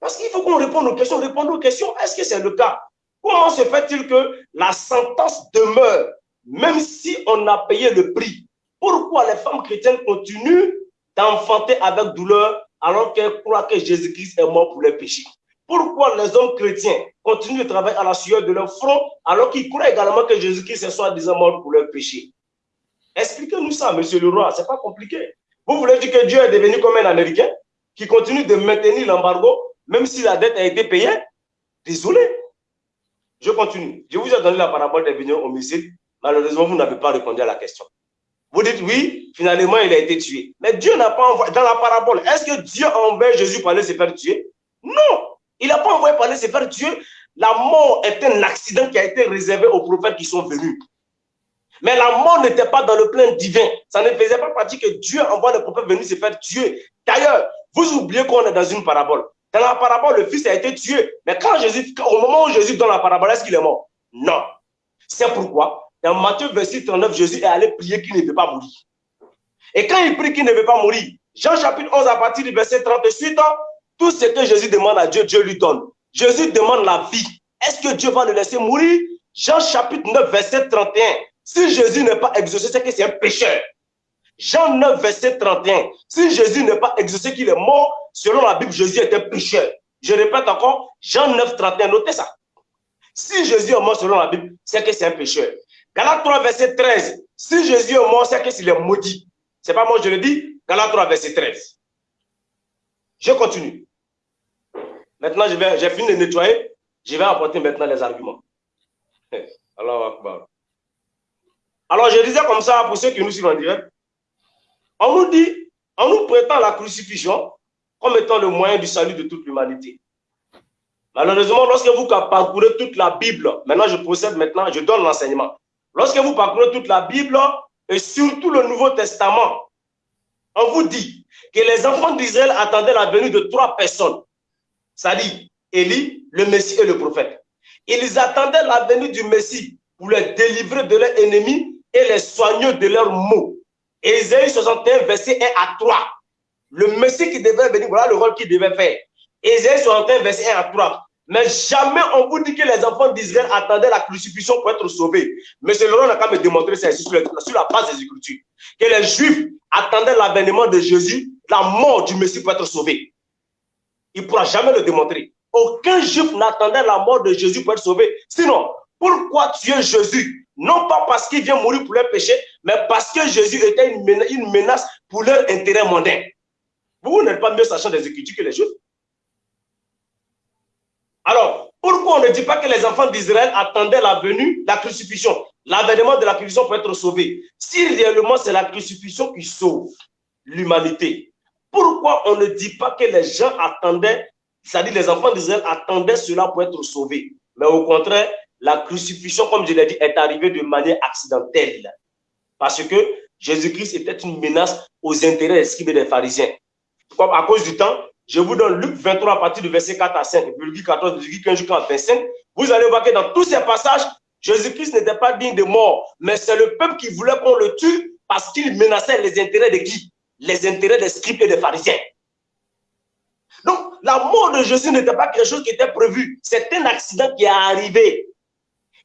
Parce qu'il faut qu'on réponde aux questions. Répondre aux questions, est-ce que c'est le cas? Comment se fait-il que la sentence demeure, même si on a payé le prix Pourquoi les femmes chrétiennes continuent d'enfanter avec douleur alors qu'elles croient que Jésus-Christ est mort pour les péchés. Pourquoi les hommes chrétiens continuent de travailler à la sueur de leur front alors qu'ils croient également que Jésus-Christ est soi-disant mort pour leurs péchés Expliquez-nous ça, monsieur le roi, c'est pas compliqué. Vous voulez dire que Dieu est devenu comme un Américain qui continue de maintenir l'embargo même si la dette a été payée? Désolé. Je continue. Je vous ai donné la parabole des vignerons homicides. Malheureusement, vous n'avez pas répondu à la question. Vous dites oui, finalement, il a été tué. Mais Dieu n'a pas envoyé, dans la parabole, est-ce que Dieu a envoyé Jésus pour aller se faire tuer? Non, il n'a pas envoyé pour aller se faire tuer. La mort est un accident qui a été réservé aux prophètes qui sont venus. Mais la mort n'était pas dans le plan divin. Ça ne faisait pas partie que Dieu envoie les prophètes venir se faire tuer. D'ailleurs, vous oubliez qu'on est dans une parabole. Dans la parabole, le fils a été tué. Mais quand Jésus, au moment où Jésus donne la parabole, est-ce qu'il est mort? Non. C'est pourquoi dans Matthieu verset 39, Jésus est allé prier qu'il ne veut pas mourir. Et quand il prie qu'il ne veut pas mourir, Jean chapitre 11 à partir du verset 38, tout ce que Jésus demande à Dieu, Dieu lui donne. Jésus demande la vie. Est-ce que Dieu va le laisser mourir? Jean chapitre 9, verset 31. Si Jésus n'est pas exaucé, c'est que c'est un pécheur. Jean 9, verset 31. Si Jésus n'est pas exaucé qu'il est mort, selon la Bible, Jésus est un pécheur. Je répète encore, Jean 9, 31, notez ça. Si Jésus est mort selon la Bible, c'est que c'est un pécheur. Galates 3, verset 13. Si Jésus est mort, c'est qu'il est maudit. C'est pas moi, je le dis. Galates 3, verset 13. Je continue. Maintenant, j'ai fini de nettoyer. Je vais apporter maintenant les arguments. (laughs) Alors, Alors, je disais comme ça pour ceux qui nous suivent en direct. On nous dit, on nous prétend la crucifixion comme étant le moyen du salut de toute l'humanité. Malheureusement, lorsque vous parcourez toute la Bible, maintenant je procède maintenant, je donne l'enseignement. Lorsque vous parcourez toute la Bible et surtout le Nouveau Testament, on vous dit que les enfants d'Israël attendaient la venue de trois personnes, c'est-à-dire Élie, le Messie et le prophète. Ils attendaient la venue du Messie pour les délivrer de leurs ennemis et les soigner de leurs maux. Ésaïe 61, verset 1 à 3. Le Messie qui devait venir, voilà le rôle qu'il devait faire. Ésaïe 61, verset 1 à 3. Mais jamais on vous dit que les enfants d'Israël attendaient la crucifixion pour être sauvés. Mais Laurent n'a qu'à me démontrer ça sur, sur la base des Écritures. Que les Juifs attendaient l'avènement de Jésus, la mort du Messie pour être sauvé. Il ne pourra jamais le démontrer. Aucun Juif n'attendait la mort de Jésus pour être sauvé. Sinon, pourquoi tuer Jésus? Non pas parce qu'il vient mourir pour leurs péchés, mais parce que Jésus était une menace pour leur intérêt mondain. Vous n'êtes pas mieux sachant des Écritures que les Juifs? Alors, pourquoi on ne dit pas que les enfants d'Israël attendaient la venue, la crucifixion, l'avènement de la crucifixion pour être sauvés Si réellement c'est la crucifixion qui sauve l'humanité, pourquoi on ne dit pas que les gens attendaient, c'est-à-dire les enfants d'Israël attendaient cela pour être sauvés? Mais au contraire, la crucifixion, comme je l'ai dit, est arrivée de manière accidentelle. Parce que Jésus-Christ était une menace aux intérêts et des pharisiens. À cause du temps, je vous donne Luc 23 à partir du verset 4 à 5, Luc 14, Luc 15 jusqu'à 25. Vous allez voir que dans tous ces passages, Jésus-Christ n'était pas digne de mort, mais c'est le peuple qui voulait qu'on le tue parce qu'il menaçait les intérêts de qui? Les intérêts des scribes et des pharisiens. Donc, la mort de Jésus n'était pas quelque chose qui était prévu. C'est un accident qui est arrivé.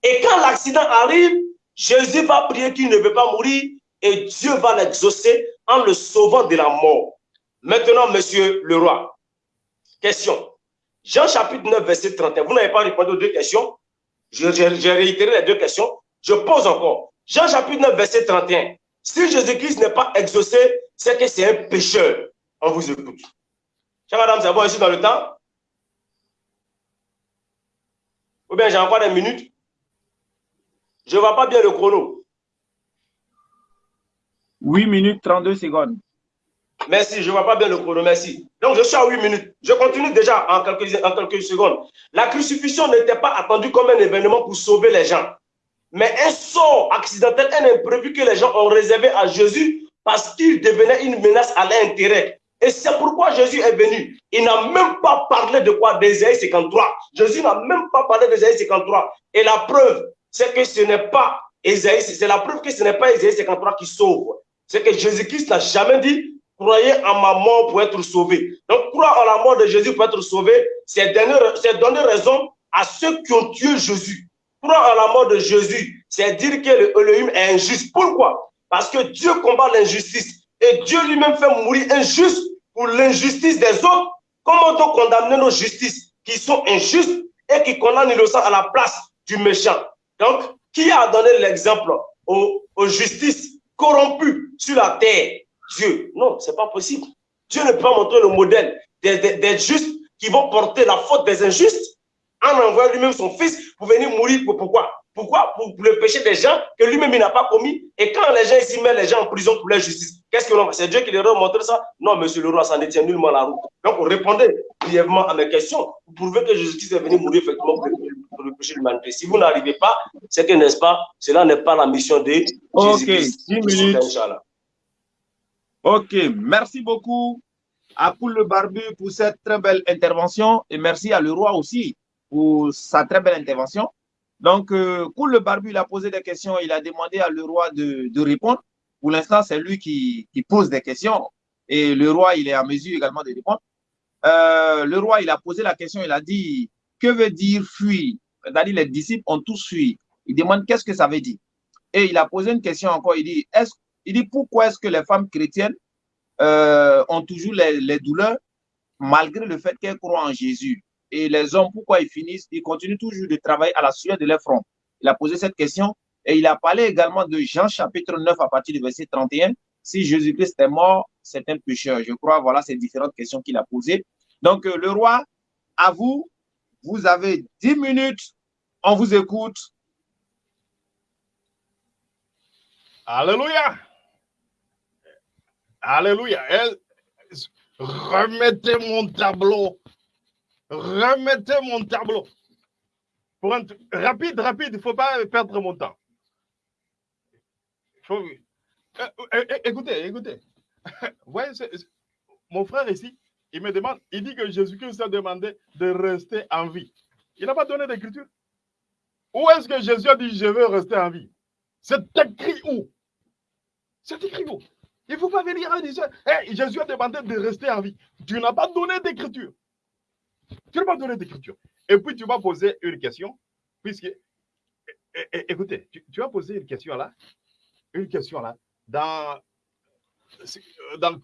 Et quand l'accident arrive, Jésus va prier qu'il ne veut pas mourir et Dieu va l'exaucer en le sauvant de la mort. Maintenant, monsieur le roi, question. Jean chapitre 9, verset 31. Vous n'avez pas répondu aux deux questions? J'ai réitéré les deux questions. Je pose encore. Jean chapitre 9, verset 31. Si Jésus-Christ n'est pas exaucé, c'est que c'est un pécheur. On vous écoute. Chère madame, c'est bon ici dans le temps Ou bien j'ai encore des minutes? Je ne vois pas bien le chrono. 8 minutes 32 secondes. Merci, je ne vois pas bien le chrono, merci. Donc, je suis à 8 minutes. Je continue déjà en quelques, en quelques secondes. La crucifixion n'était pas attendue comme un événement pour sauver les gens. Mais un sort accidentel, un imprévu que les gens ont réservé à Jésus parce qu'il devenait une menace à l'intérêt. Et c'est pourquoi Jésus est venu. Il n'a même pas parlé de quoi? D'Ésaïe 53. Jésus n'a même pas parlé d'Ésaïe 53. Et la preuve, c'est que ce n'est pas Ésaïe, c'est la preuve que ce n'est pas Ésaïe 53 qui sauve. C'est que Jésus-Christ n'a jamais dit croyez en ma mort pour être sauvé. Donc, croire en la mort de Jésus pour être sauvé, c'est donner, raison à ceux qui ont tué Jésus. Croire en la mort de Jésus, c'est dire que l'Élohim est injuste. Pourquoi? Parce que Dieu combat l'injustice. Et Dieu lui-même fait mourir injuste pour l'injustice des autres. Comment donc condamner nos justices qui sont injustes et qui condamnent l'innocent à la place du méchant? Donc, qui a donné l'exemple aux, aux justices corrompues sur la terre? Dieu. Non, ce n'est pas possible. Dieu ne peut pas montrer le modèle des, des, justes qui vont porter la faute des injustes en envoyant lui-même son fils pour venir mourir. Pourquoi? Pourquoi? Pour, le péché des gens que lui-même il n'a pas commis. Et quand les gens ici mettent les gens en prison pour leur justice, qu'est-ce que l'on C'est Dieu qui leur a montré ça? Non, monsieur le roi, ça ne tient nullement la route. Donc, on répondait brièvement à mes questions pour prouver que Jésus-Christ est venu mourir effectivement pour, le péché de l'humanité. Si vous n'arrivez pas, c'est que, n'est-ce pas, cela n'est pas la mission de Jésus-Christ. 10 minutes. Ok, merci beaucoup à Koul le Barbu pour cette très belle intervention et merci à le roi aussi pour sa très belle intervention. Donc, euh, Koul le Barbu, il a posé des questions, il a demandé à le roi de, de répondre. Pour l'instant, c'est lui qui, pose des questions et le roi, il est à mesure également de répondre. Euh, le roi, il a posé la question, il a dit, que veut dire fuir C'est-à-dire, les disciples ont tous fui. Il demande qu'est-ce que ça veut dire? Et il a posé une question encore, il dit, est-ce il dit pourquoi est-ce que les femmes chrétiennes euh, ont toujours les, douleurs malgré le fait qu'elles croient en Jésus? Et les hommes, pourquoi ils finissent? Ils continuent toujours de travailler à la sueur de leur front. Il a posé cette question et il a parlé également de Jean chapitre 9 à partir du verset 31. Si Jésus-Christ est mort, c'est un pécheur. Je crois, voilà ces différentes questions qu'il a posées. Donc, euh, le roi, à vous, vous avez 10 minutes. On vous écoute. Alléluia. Alléluia. Remettez mon tableau. Remettez mon tableau. Rapide, rapide, il ne faut pas perdre mon temps. Faut... Euh, euh, écoutez, écoutez. (laughs) Voyez, mon frère ici, il me demande, il dit que Jésus-Christ a demandé de rester en vie. Il n'a pas donné d'écriture. Où est-ce que Jésus a dit je veux rester en vie? C'est écrit où? C'est écrit où? Il ne faut pas venir en disant Jésus a demandé de rester en vie. Tu n'as pas donné d'écriture. Tu n'as pas donné d'écriture. Et puis tu vas poser une question, puisque, écoutez, tu, vas poser une question là, une question là, dans, dans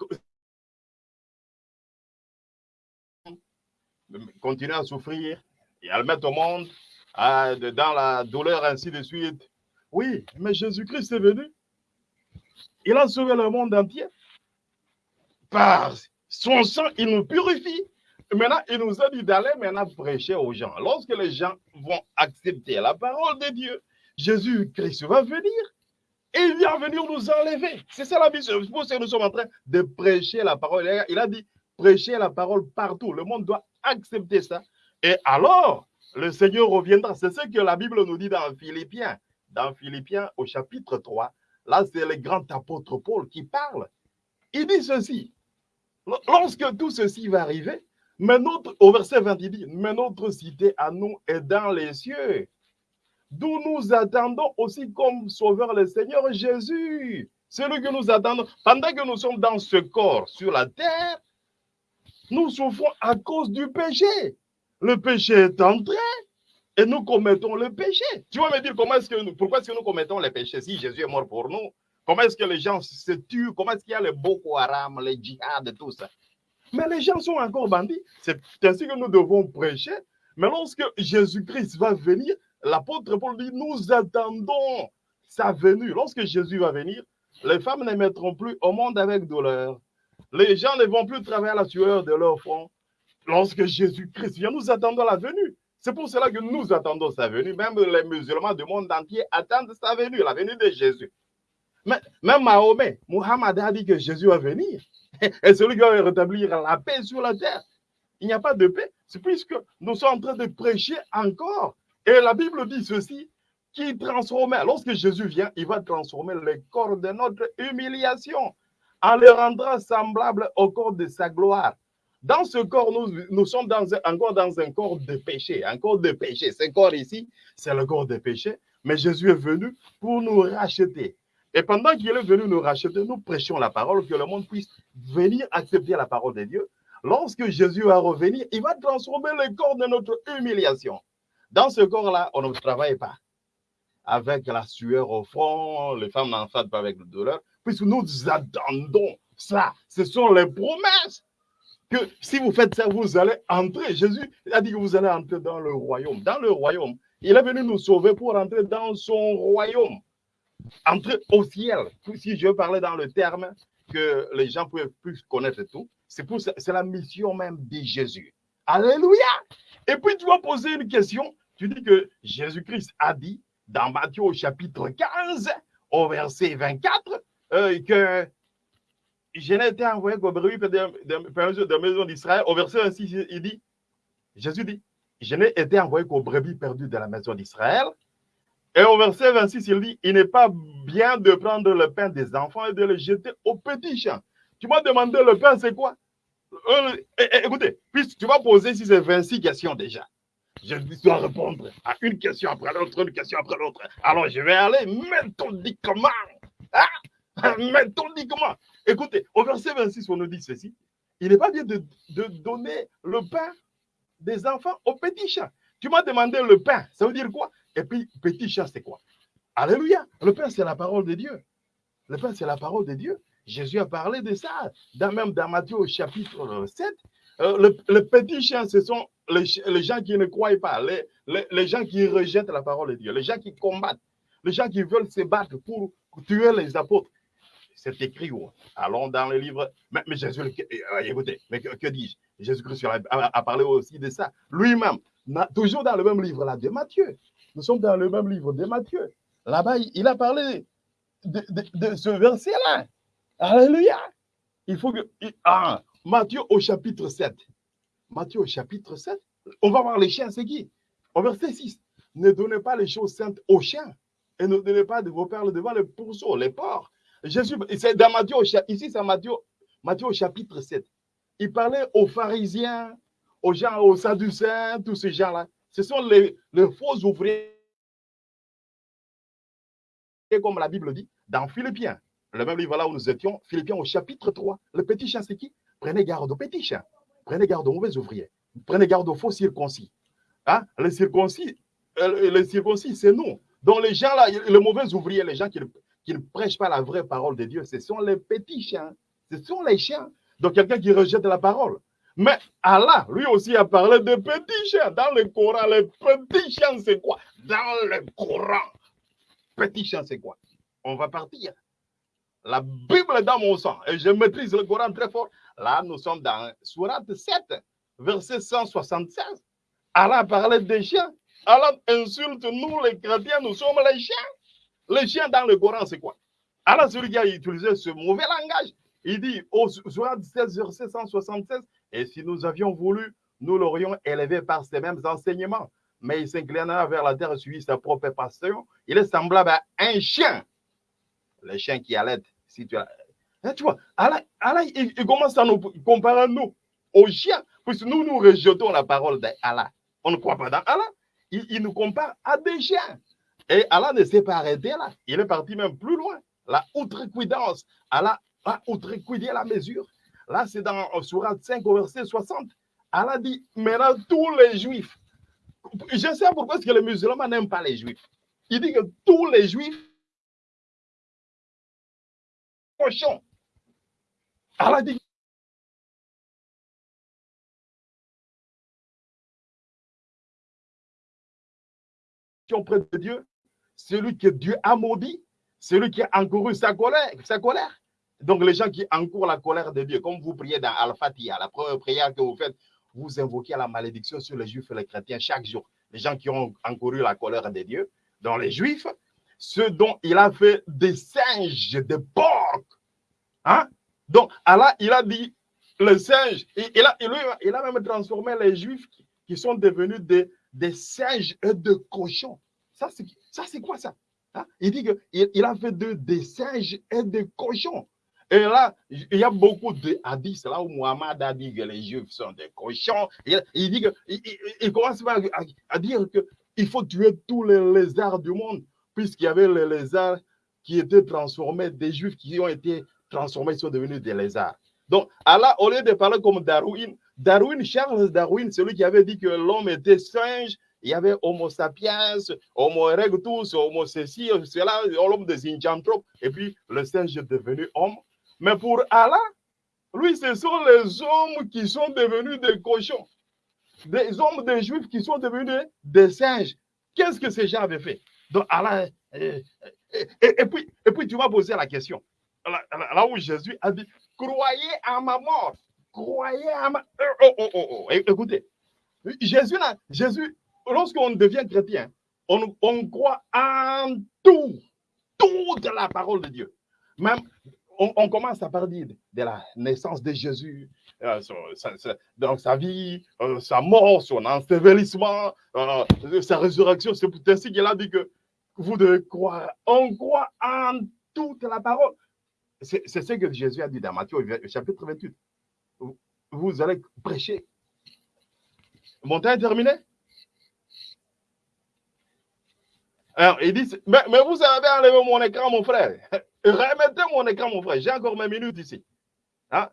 continuer à souffrir et à le mettre au monde, dans la douleur, ainsi de suite. Oui, mais Jésus-Christ est venu il a sauvé le monde entier. Par son sang, il nous purifie. Maintenant, il nous a dit d'aller maintenant prêcher aux gens. Lorsque les gens vont accepter la parole de Dieu, Jésus-Christ va venir et il vient venir nous enlever. C'est ça la mission. C'est pour que nous sommes en train de prêcher la parole. Il a dit prêcher la parole partout. Le monde doit accepter ça. Et alors, le Seigneur reviendra. C'est ce que la Bible nous dit dans Philippiens. Dans Philippiens au chapitre 3, Là, c'est le grand apôtre Paul qui parle. Il dit ceci. Lorsque tout ceci va arriver, mais notre, au verset 20, il dit, mais notre cité à nous est dans les cieux, d'où nous attendons aussi comme sauveur le Seigneur Jésus. Celui que nous attendons, pendant que nous sommes dans ce corps sur la terre, nous souffrons à cause du péché. Le péché est entré et nous commettons le péché. Tu vas me dire comment est-ce que nous, pourquoi est-ce que nous commettons les péchés si Jésus est mort pour nous? Comment est-ce que les gens se tuent? Comment est-ce qu'il y a les Boko Haram, les djihad, tout ça? Mais les gens sont encore bandits. C'est ainsi que nous devons prêcher. Mais lorsque Jésus-Christ va venir, l'apôtre Paul dit, nous attendons sa venue. Lorsque Jésus va venir, les femmes ne mettront plus au monde avec douleur. Les gens ne vont plus travailler la sueur de leur front. Lorsque Jésus-Christ vient, nous attendons la venue. C'est pour cela que nous attendons sa venue. Même les musulmans du monde entier attendent sa venue, la venue de Jésus. Même Mahomet, Muhammad a dit que Jésus va venir. (laughs) Et celui qui va rétablir la paix sur la terre. Il n'y a pas de paix. C'est puisque nous sommes en train de prêcher encore. Et la Bible dit ceci, qui transforme, lorsque Jésus vient, il va transformer le corps de notre humiliation en le rendant semblable au corps de sa gloire. Dans ce corps, nous, nous sommes encore dans un corps de péché, un corps de péché. Ce corps ici, c'est le corps de péché, mais Jésus est venu pour nous racheter. Et pendant qu'il est venu nous racheter, nous prêchons la parole, que le monde puisse venir accepter la parole de Dieu. Lorsque Jésus va revenir, il va transformer le corps de notre humiliation. Dans ce corps-là, on ne travaille pas avec la sueur au front, les femmes n'enfantent pas avec la douleur, puisque nous attendons ça. Ce sont les promesses que si vous faites ça, vous allez entrer. Jésus a dit que vous allez entrer dans le royaume. Dans le royaume, il est venu nous sauver pour entrer dans son royaume. Entrer au ciel. Si je parler dans le terme que les gens peuvent plus connaître tout, c'est la mission même de Jésus. Alléluia. Et puis tu vas poser une question. Tu dis que Jésus-Christ a dit dans Matthieu au chapitre 15, au verset 24, euh, que je n'ai été envoyé qu'au brebis de, la maison d'Israël. Au verset 26, il dit, Jésus dit, je n'ai été envoyé qu'au brebis perdu de la maison d'Israël. Et au verset 26, il dit, il n'est pas bien de prendre le pain des enfants et de le jeter au petit champ. Tu m'as demandé le pain, c'est quoi? Euh, Écoutez, puisque tu vas poser si c'est 26 questions déjà. Je dois répondre à une question après l'autre, une question après l'autre. Alors je vais aller méthodiquement. Hein? Méthodiquement. Écoutez, au verset 26, on nous dit ceci. Il n'est pas bien de, donner le pain des enfants aux petits chats. Tu m'as demandé le pain, ça veut dire quoi? Et puis, petit chat, c'est quoi? Alléluia. Le pain, c'est la parole de Dieu. Le pain, c'est la parole de Dieu. Jésus a parlé de ça, dans, même dans Matthieu au chapitre 7. Euh, le, le, petit chien, ce sont les, les, gens qui ne croient pas, les, les, les, gens qui rejettent la parole de Dieu, les gens qui combattent, les gens qui veulent se battre pour tuer les apôtres. C'est écrit où? Allons dans le livre. Mais, Jésus, euh, écoutez, mais que, dis-je? Jésus-Christ a, parlé aussi de ça. Lui-même, toujours dans le même livre là de Matthieu. Nous sommes dans le même livre de Matthieu. Là-bas, il a parlé de, de, de ce verset-là. Alléluia. Il faut que. Ah, Matthieu au chapitre 7. Matthieu au chapitre 7. On va voir les chiens, c'est qui? Au verset 6. Ne donnez pas les choses saintes aux chiens et ne donnez pas de vos perles devant les pourceaux, les porcs. Jésus, c'est dans Matthieu, ici c'est Matthieu, Matthieu au chapitre 7. Il parlait aux pharisiens, aux gens, aux sadducéens, tous ces gens-là. Ce sont les, faux ouvriers, comme la Bible dit, dans Philippiens, le même livre là où nous étions, Philippiens au chapitre 3. Le petit chien, c'est qui? Prenez garde aux petits chiens. Prenez garde aux mauvais ouvriers. Prenez garde aux faux circoncis. Hein? Les circoncis, euh, les circoncis, c'est nous. Donc les gens là, les mauvais ouvriers, les gens qui, qui, ne prêchent pas la vraie parole de Dieu, ce sont les petits chiens. Ce sont les chiens. Donc quelqu'un qui rejette la parole. Mais Allah, lui aussi, a parlé de petits chiens. Dans le Coran, les petits chiens, c'est quoi? Dans le Coran, petits chiens, c'est quoi? On va partir. La Bible est dans mon sang et je maîtrise le Coran très fort. Là, nous sommes dans Surat 7, verset 176. Allah parlait des chiens. Allah insulte nous, les chrétiens, nous sommes les chiens. Les chiens dans le Coran, c'est quoi? Allah, a utilisé ce mauvais langage, il dit au Surat 16, verset 176, et si nous avions voulu, nous l'aurions élevé par ces mêmes enseignements. Mais il s'inclina vers la terre, suivi sa propre passion. Il est semblable à un chien. Le chien qui allait si tu as. Hein, tu vois, Allah, Allah il, commence à nous comparer nous aux chiens, puisque nous, nous rejetons la parole d'Allah. On ne croit pas dans Allah. Il, nous compare à des chiens. Et Allah ne s'est pas arrêté là. Il est parti même plus loin. La outrecuidance. Allah a outrecuidé la mesure. Là, c'est dans Surat 5 au verset 60. Allah dit, maintenant tous les juifs. Je sais pourquoi est-ce que les musulmans n'aiment pas les juifs. Il dit que tous les juifs cochon. Allah dit de Dieu, celui que Dieu a maudit, celui qui a encouru sa colère, sa colère. Donc les gens qui encourent la colère de Dieu, comme vous priez dans Al-Fatiha, la première prière que vous faites, vous invoquez la malédiction sur les juifs et les chrétiens chaque jour. les gens qui ont encouru la colère de Dieu, dans les Juifs, ceux dont il a fait des singes, des porcs. Hein? Donc, Allah, il a dit, le singe, il, a, il, a, même transformé les Juifs qui, sont devenus des, des singes et de cochons. Ça, c'est quoi ça? Hein? Il dit qu'il il a fait de, des singes et des cochons. Et là, il y a beaucoup de hadiths là où Muhammad a dit que les Juifs sont des cochons. Il, dit que, il, commence à, à dire qu'il faut tuer tous les lézards du monde, puisqu'il y avait les lézards qui étaient transformés, des Juifs qui ont été transformés, sont devenus des lézards. Donc, Allah, au lieu de parler comme Darwin, Darwin, Charles Darwin, celui qui avait dit que l'homme était singe, il y avait Homo sapiens, Homo erectus, Homo ceci, cela, l'homme de Zinjanthrope, et puis le singe est devenu homme. Mais pour Allah, lui, ce sont les hommes qui sont devenus des cochons, des hommes des juifs qui sont devenus des singes. Qu'est-ce que ces gens avaient fait? Donc Allah, et, puis, et puis tu vas poser la question, là, où Jésus a dit, croyez à ma mort, croyez à ma... Oh, oh, oh. Écoutez, Jésus, Jésus lorsqu'on devient chrétien, on, croit en tout, toute la parole de Dieu. Même on, commence à parler de la naissance de Jésus, euh, dans sa vie, euh, sa mort, son ensevelissement, euh, sa résurrection. C'est ainsi qu'il a dit que vous devez croire. On croit en toute la parole. C'est ce que Jésus a dit dans Matthieu chapitre 28. Vous, allez prêcher. Mon temps est terminé? Alors, il dit, mais, vous avez enlevé mon écran, mon frère. (laughs) Remettez mon écran, mon frère. J'ai encore mes minutes ici. Hein?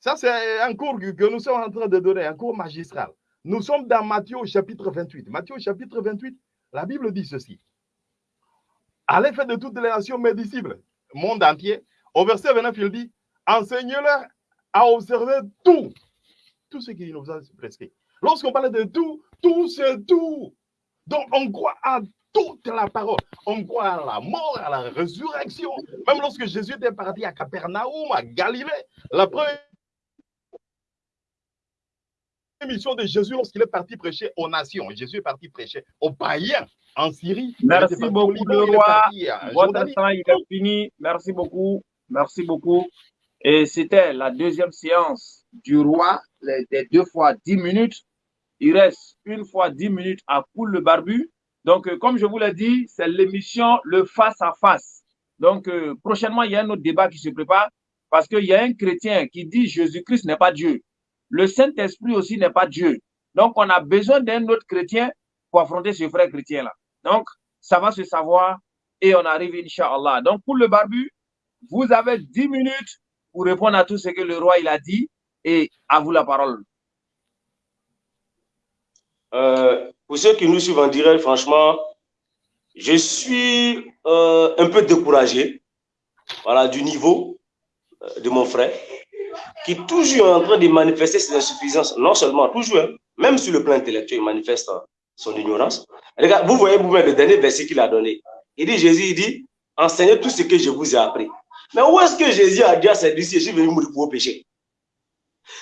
Ça, c'est un cours que nous sommes en train de donner, un cours magistral. Nous sommes dans Matthieu chapitre 28. Matthieu chapitre 28, la Bible dit ceci. À l'effet de toutes les nations, mes disciples, monde entier, au verset 29, il dit Enseignez-leur à observer tout, tout ce qui nous a prescrit. Lorsqu'on parle de tout, tout c'est tout. Donc on croit à toute la parole. On croit à la mort, à la résurrection. Même lorsque Jésus était parti à Capernaum, à Galilée, la première mission de Jésus lorsqu'il est parti prêcher aux nations. Jésus est parti prêcher aux païens en Syrie. Merci beaucoup, le roi. Votre temps, il est fini. Merci beaucoup. Merci beaucoup. Et c'était la deuxième séance du roi, des deux fois dix minutes. Il reste une fois dix minutes à Poule le Barbu. Donc, euh, comme je vous l'ai dit, c'est l'émission Le Face à Face. Donc, euh, prochainement, il y a un autre débat qui se prépare parce qu'il y a un chrétien qui dit Jésus-Christ n'est pas Dieu. Le Saint-Esprit aussi n'est pas Dieu. Donc, on a besoin d'un autre chrétien pour affronter ce frère chrétien-là. Donc, ça va se savoir et on arrive, Inch'Allah. Donc, pour le barbu, vous avez 10 minutes pour répondre à tout ce que le roi il a dit et à vous la parole. Euh, pour ceux qui nous suivent en direct, franchement, je suis euh, un peu découragé voilà, du niveau euh, de mon frère, qui est toujours en train de manifester ses insuffisances, non seulement toujours, hein, même sur le plan intellectuel, il manifeste son ignorance. Regarde, vous voyez vous-même le dernier verset qu'il a donné. Il dit, Jésus, il dit, enseignez tout ce que je vous ai appris. Mais où est-ce que Jésus a dit à ses disciples, je suis venu mourir pour vos péchés?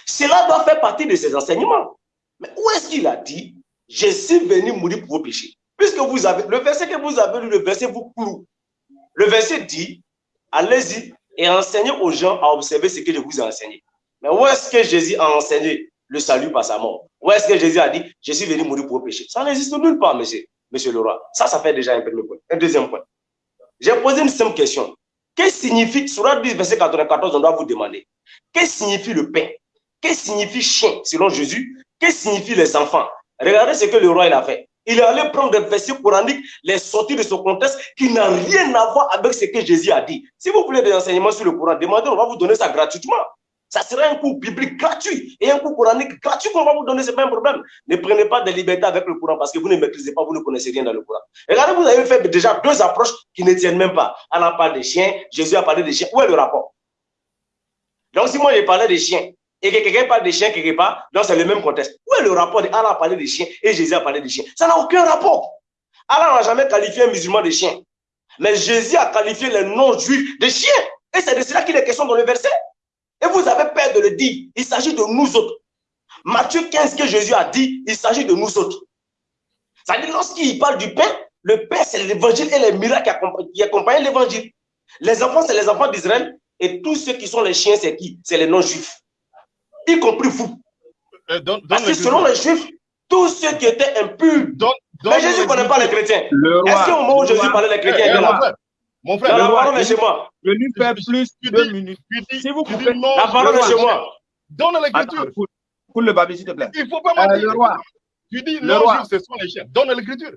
Cela doit faire partie de ses enseignements. Mais où est-ce qu'il a dit, je suis venu mourir pour vos péchés. Puisque vous avez, le verset que vous avez lu, le verset vous cloue. Le verset dit, allez-y et enseignez aux gens à observer ce que je vous ai enseigné. Mais où est-ce que Jésus a enseigné le salut par sa mort? Où est-ce que Jésus a dit, je suis venu mourir pour vos péchés? Ça n'existe nulle part, monsieur, monsieur le roi. Ça, ça fait déjà un premier point. Un deuxième point. J'ai posé une simple question. Qu'est-ce que signifie, sur la 10, verset 94, on doit vous demander, qu'est-ce que signifie le pain? Qu'est-ce que signifie chien, selon Jésus? Qu'est-ce que signifie les enfants? Regardez ce que le roi il a fait. Il est allé prendre des versets coraniques, les sortir de son contexte qui n'a rien à voir avec ce que Jésus a dit. Si vous voulez des enseignements sur le Coran, demandez, on va vous donner ça gratuitement. Ça sera un cours biblique gratuit et un cours coranique gratuit qu'on va vous donner, ce n'est pas un problème. Ne prenez pas de liberté avec le Coran parce que vous ne maîtrisez pas, vous ne connaissez rien dans le Coran. Regardez, vous avez fait déjà deux approches qui ne tiennent même pas. Allah a parlé des chiens, Jésus a parlé des chiens. Où est le rapport? Donc, si moi j'ai parlé des chiens, et que quelqu'un parle des chiens quelque part, donc c'est le même contexte. Où est le rapport de Allah a parlé des chiens et Jésus a parlé des chiens? Ça n'a aucun rapport. Allah n'a jamais qualifié un musulman de chien. Mais Jésus a qualifié les non-juifs de chiens. Et c'est de cela qu'il est question dans le verset. Et vous avez peur de le dire. Il s'agit de nous autres. Matthieu 15 que Jésus a dit, il s'agit de nous autres. C'est-à-dire, lorsqu'il parle du pain, le pain, c'est l'évangile et les miracles qui accompagnent l'évangile. Les enfants, c'est les enfants d'Israël. Et tous ceux qui sont les chiens, c'est qui? C'est les non-juifs. Y compris vous. Euh, donne- Parce que le selon les juifs, tous ceux qui étaient impurs. Mais Jésus ne connaît pas les chrétiens. Le Est-ce roi, qu'au moment où Jésus roi, parlait les Eh, chrétiens, il eh, était mon là? frère, mon Non, frère, la parole est chez moi. je lui fais plus tu deux minutes. tu dis- Si vous tu coupez- dis non, La parole le est roi. chez moi. Donne l'écriture. Coule le babi, s'il te plaît. Il ne faut pas Euh, mentir. le roi, Tu dis Le non, roi. ce sont les chiens. Donne l'écriture.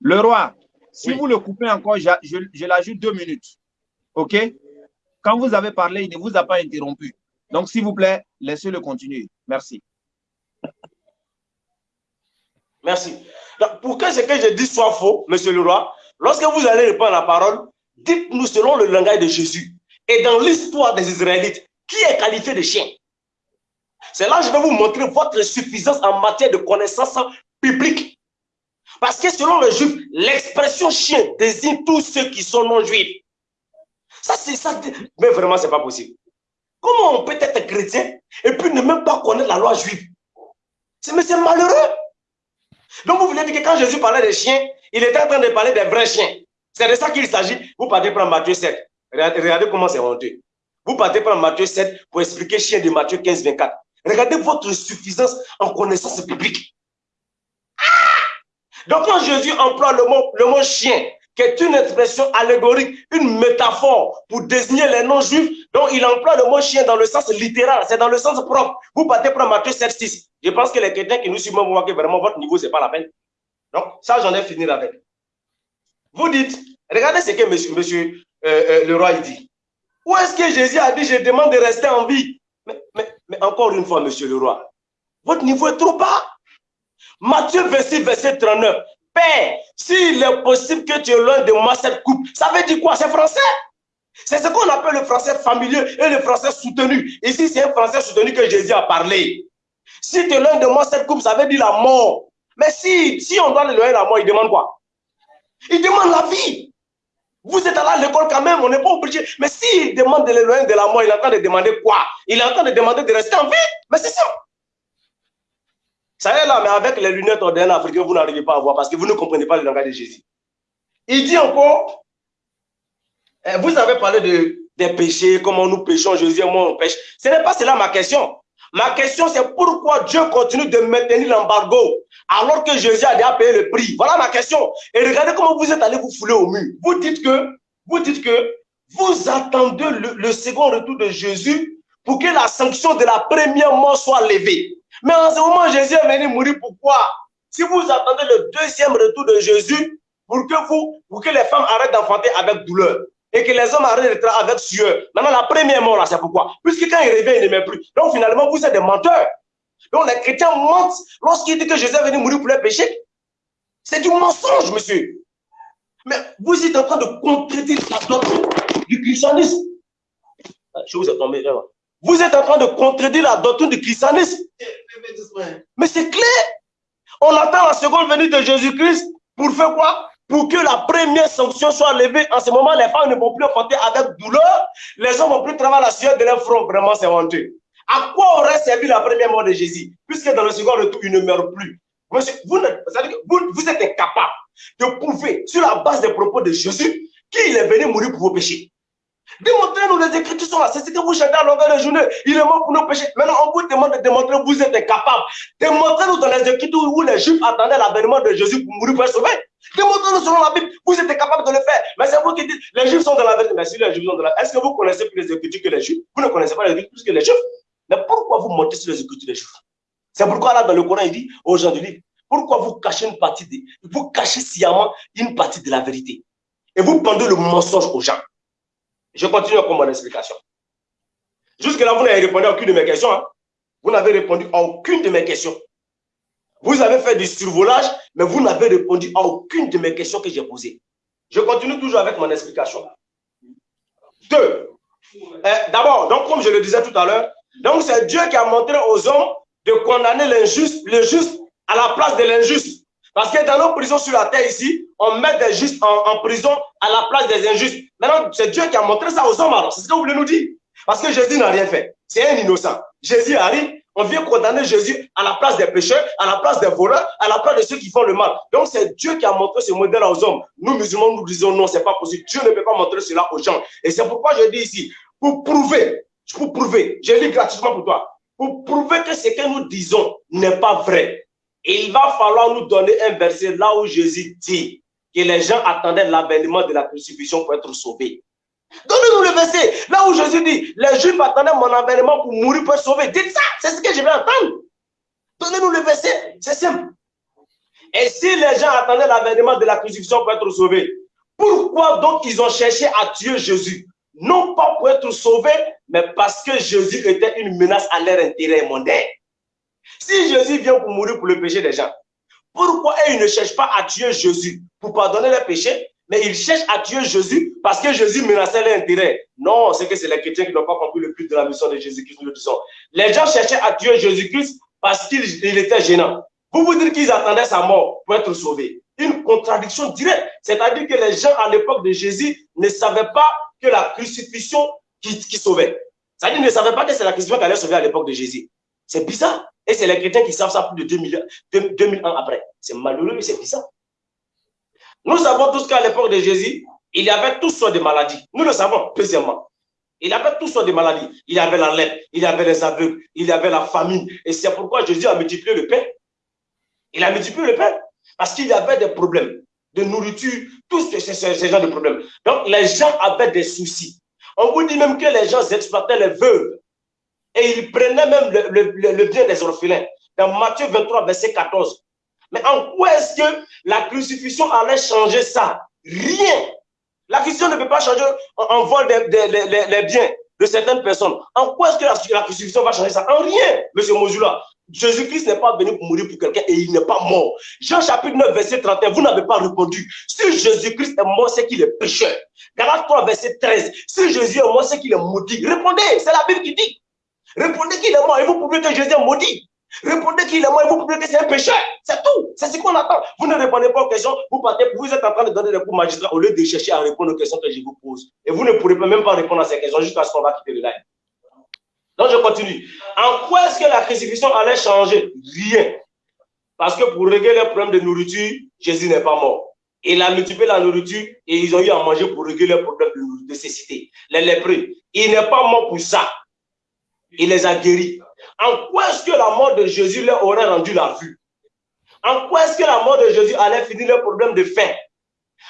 le roi, si Oui. vous le coupez encore, je l'ajoute deux minutes. OK? Quand vous avez parlé, il ne vous a pas interrompu. Donc, s'il vous plaît, laissez-le continuer. Merci. Merci. Donc, pour que ce que je dis soit faux, monsieur le roi, lorsque vous allez répondre à la parole, dites-nous selon le langage de Jésus et dans l'histoire des Israélites, qui est qualifié de chien? C'est là que je vais vous montrer votre suffisance en matière de connaissance biblique. Parce que selon le juif, l'expression chien désigne tous ceux qui sont non-juifs. Ça, c'est. Mais vraiment, c'est pas possible. Comment on peut être chrétien et puis ne même pas connaître la loi juive? C'est mais c'est malheureux. Donc, vous voulez dire que quand Jésus parlait des chiens, il était en train de parler des vrais chiens. C'est de ça qu'il s'agit. Vous partez prendre Matthieu 7. Regardez, comment c'est honteux. Vous partez prendre Matthieu 7 pour expliquer chien de Matthieu 15, 24. Regardez votre suffisance en connaissance biblique. Ah! Donc, quand Jésus emploie le mot, le mot chien, qui est une expression allégorique, une métaphore pour désigner les non-juifs, donc il emploie le mot chien dans le sens littéral, c'est dans le sens propre. Vous partez prendre Matthieu 7, 6. Je pense que les chrétiens qui nous suivent vont voir que vraiment votre niveau, ce n'est pas la peine. Donc, ça, j'en ai fini avec. Vous dites, regardez ce que monsieur, euh, euh, le roi dit. Où est-ce que Jésus a dit, je demande de rester en vie? Mais, mais, mais encore une fois, monsieur le roi, votre niveau est trop bas. Matthieu 26, verset 39. Père, s'il est possible que tu de moi cette coupe, ça veut dire quoi? C'est français? C'est ce qu'on appelle le français familier et le français soutenu. Ici, c'est un français soutenu que Jésus a parlé. Si tu es loin de moi cette coupe, ça veut dire la mort. Mais si, si on doit l'éloigner de la mort, il demande quoi? Il demande la vie. Vous êtes allé à l'école quand même, on n'est pas obligé. Mais s'il demande de l'éloigner de la mort, il est en train de demander quoi? Il est en train de demander de rester en vie. Mais c'est ça. Ça y est là, mais avec les lunettes ordinaires africaines, vous n'arrivez pas à voir parce que vous ne comprenez pas le langage de Jésus. Il dit encore, eh, vous avez parlé de, des péchés, comment nous péchons, Jésus et moi on pêche. Ce n'est pas cela ma question. Ma question, c'est pourquoi Dieu continue de maintenir l'embargo alors que Jésus a déjà payé le prix. Voilà ma question. Et regardez comment vous êtes allé vous fouler au mur. Vous dites que, vous dites que vous attendez le, le second retour de Jésus pour que la sanction de la première mort soit levée. Mais en ce moment, Jésus est venu mourir. Pourquoi Si vous attendez le deuxième retour de Jésus pour que vous, pour que les femmes arrêtent d'enfanter avec douleur et que les hommes arrêtent de travailler avec sueur. Maintenant, la première mort, là, c'est pourquoi? Puisque quand il revient, il ne met plus. Donc, finalement, vous êtes des menteurs. Donc, les chrétiens mentent lorsqu'ils disent que Jésus est venu mourir pour les péchés. C'est du mensonge, monsieur. Mais vous êtes en train de contredire la doctrine du christianisme. Ah, Je vous ai tombé, vraiment. Vous êtes en train de contredire la doctrine du christianisme. Mais c'est clair. On attend la seconde venue de Jésus-Christ pour faire quoi? Pour que la première sanction soit levée. En ce moment, les femmes ne vont plus enfanter avec douleur. Les hommes ne vont plus travailler la sueur de leur front. Vraiment, c'est honteux. À quoi aurait servi la première mort de Jésus? Puisque dans le second retour, il ne meurt plus. Monsieur, vous, vous êtes incapable de prouver, sur la base des propos de Jésus, qu'il est venu mourir pour vos péchés. Démontrez-nous les écritures sont là. C'est ce que vous chantez à longueur de journée. Il est mort pour nos péchés. Maintenant, on vous demande de démontrer que vous êtes incapable. Démontrez-nous dans les écritures où les Juifs attendaient l'avènement de Jésus pour mourir pour être sauvés. Démontrez-nous selon la Bible. Vous êtes incapable de le faire. Mais c'est vous qui dites, les Juifs sont dans la vérité. Mais si les Juifs sont dans la Est-ce que vous connaissez plus les écritures que les Juifs? Vous ne connaissez pas les écritures plus que les Juifs? Mais pourquoi vous montez sur les écritures des Juifs? C'est pourquoi là, dans le Coran, il dit aux gens du livre, pourquoi vous cachez une partie de, vous cachez sciemment une partie de la vérité? Et vous pendez le mensonge aux gens. Je continue encore mon explication. Jusque-là, vous n'avez répondu à aucune de mes questions. Hein? Vous n'avez répondu à aucune de mes questions. Vous avez fait du survolage, mais vous n'avez répondu à aucune de mes questions que j'ai posées. Je continue toujours avec mon explication. Deux. Eh, D'abord, donc comme je le disais tout à l'heure, donc c'est Dieu qui a montré aux hommes de condamner l'injuste, le juste à la place de l'injuste. Parce que dans nos prisons sur la terre ici, on met des justes en, prison à la place des injustes. Maintenant, c'est Dieu qui a montré ça aux hommes alors. C'est ce que vous voulez nous dire. Parce que Jésus n'a rien fait. C'est un innocent. Jésus arrive, On vient condamner Jésus à la place des pécheurs, à la place des voleurs, à la place de ceux qui font le mal. Donc c'est Dieu qui a montré ce modèle aux hommes. Nous, musulmans, nous disons non, c'est pas possible. Dieu ne peut pas montrer cela aux gens. Et c'est pourquoi je dis ici, pour prouver, pour prouver, je lis gratuitement pour toi, pour prouver que ce que nous disons n'est pas vrai, il va falloir nous donner un verset là où Jésus dit que les gens attendaient l'avènement de la crucifixion pour être sauvés. Donnez-nous le verset. Là où Jésus dit, les Juifs attendaient mon avènement pour mourir, pour être sauvés. Dites ça, c'est ce que je vais entendre. Donnez-nous le verset, c'est simple. Et si les gens attendaient l'avènement de la crucifixion pour être sauvés, pourquoi donc ils ont cherché à tuer Jésus? Non pas pour être sauvés, mais parce que Jésus était une menace à leur intérêt mondain. Si Jésus vient pour mourir pour le péché des gens, pourquoi ils ne cherchent pas à tuer Jésus pour pardonner leurs péchés, mais ils cherchent à tuer Jésus parce que Jésus menaçait leur intérêt? Non, c'est que c'est les chrétiens qui n'ont pas compris le but de la mission de Jésus-Christ, nous le disons. Les gens cherchaient à tuer Jésus-Christ parce qu'il était gênant. Vous vous dites qu'ils attendaient sa mort pour être sauvés. Une contradiction directe. C'est-à-dire que les gens à l'époque de Jésus ne savaient pas que la crucifixion qui, qui sauvait. C'est-à-dire qu'ils ne savaient pas que c'est la crucifixion qui allait sauver à l'époque de Jésus. C'est bizarre. Et c'est les chrétiens qui savent ça plus de 2000, 2000 ans après. C'est malheureux, mais c'est bizarre. Nous savons tous qu'à l'époque de Jésus, il y avait toutes sortes de maladies. Nous le savons, deuxièmement. Il y avait toutes sortes de maladies. Il y avait la lèpre, il y avait les aveugles, il y avait la famine. Et c'est pourquoi Jésus a multiplié le pain. Il a multiplié le pain. Parce qu'il y avait des problèmes de nourriture, tous ces, ces, genres de problèmes. Donc, les gens avaient des soucis. On vous dit même que les gens exploitaient les veuves. Et ils prenaient même le, bien des orphelins. Dans Matthieu 23, verset 14. Mais en quoi est-ce que la crucifixion allait changer ça? Rien. La crucifixion ne peut pas changer en vol les, biens de certaines personnes. En quoi est-ce que la, crucifixion va changer ça? En rien, monsieur Mozula. Jésus-Christ n'est pas venu pour mourir pour quelqu'un et il n'est pas mort. Jean chapitre 9, verset 31, vous n'avez pas répondu. Si Jésus-Christ est mort, c'est qu'il est pécheur. Galates 3, verset 13, si Jésus est mort, c'est qu'il est maudit. Répondez, c'est la Bible qui dit. Répondez qu'il est mort et vous pouvez que Jésus est maudit. Répondez qu'il est mort et vous pouvez que c'est un pécheur. C'est tout. C'est ce qu'on attend. Vous ne répondez pas aux questions. Vous partez, vous êtes en train de donner des cours magistrats au lieu de chercher à répondre aux questions que je vous pose. Et vous ne pourrez même pas répondre à ces questions jusqu'à ce qu'on va quitter le live. Donc je continue. En quoi est-ce que la crucifixion allait changer? Rien. Parce que pour régler les problèmes de nourriture, Jésus n'est pas mort. Il a multiplié la nourriture et ils ont eu à manger pour régler les problèmes de nécessité. Les lépreux. Il n'est pas mort pour ça. Il les a guéris. En quoi est-ce que la mort de Jésus leur aurait rendu la vue? En quoi est-ce que la mort de Jésus allait finir leur problème de faim?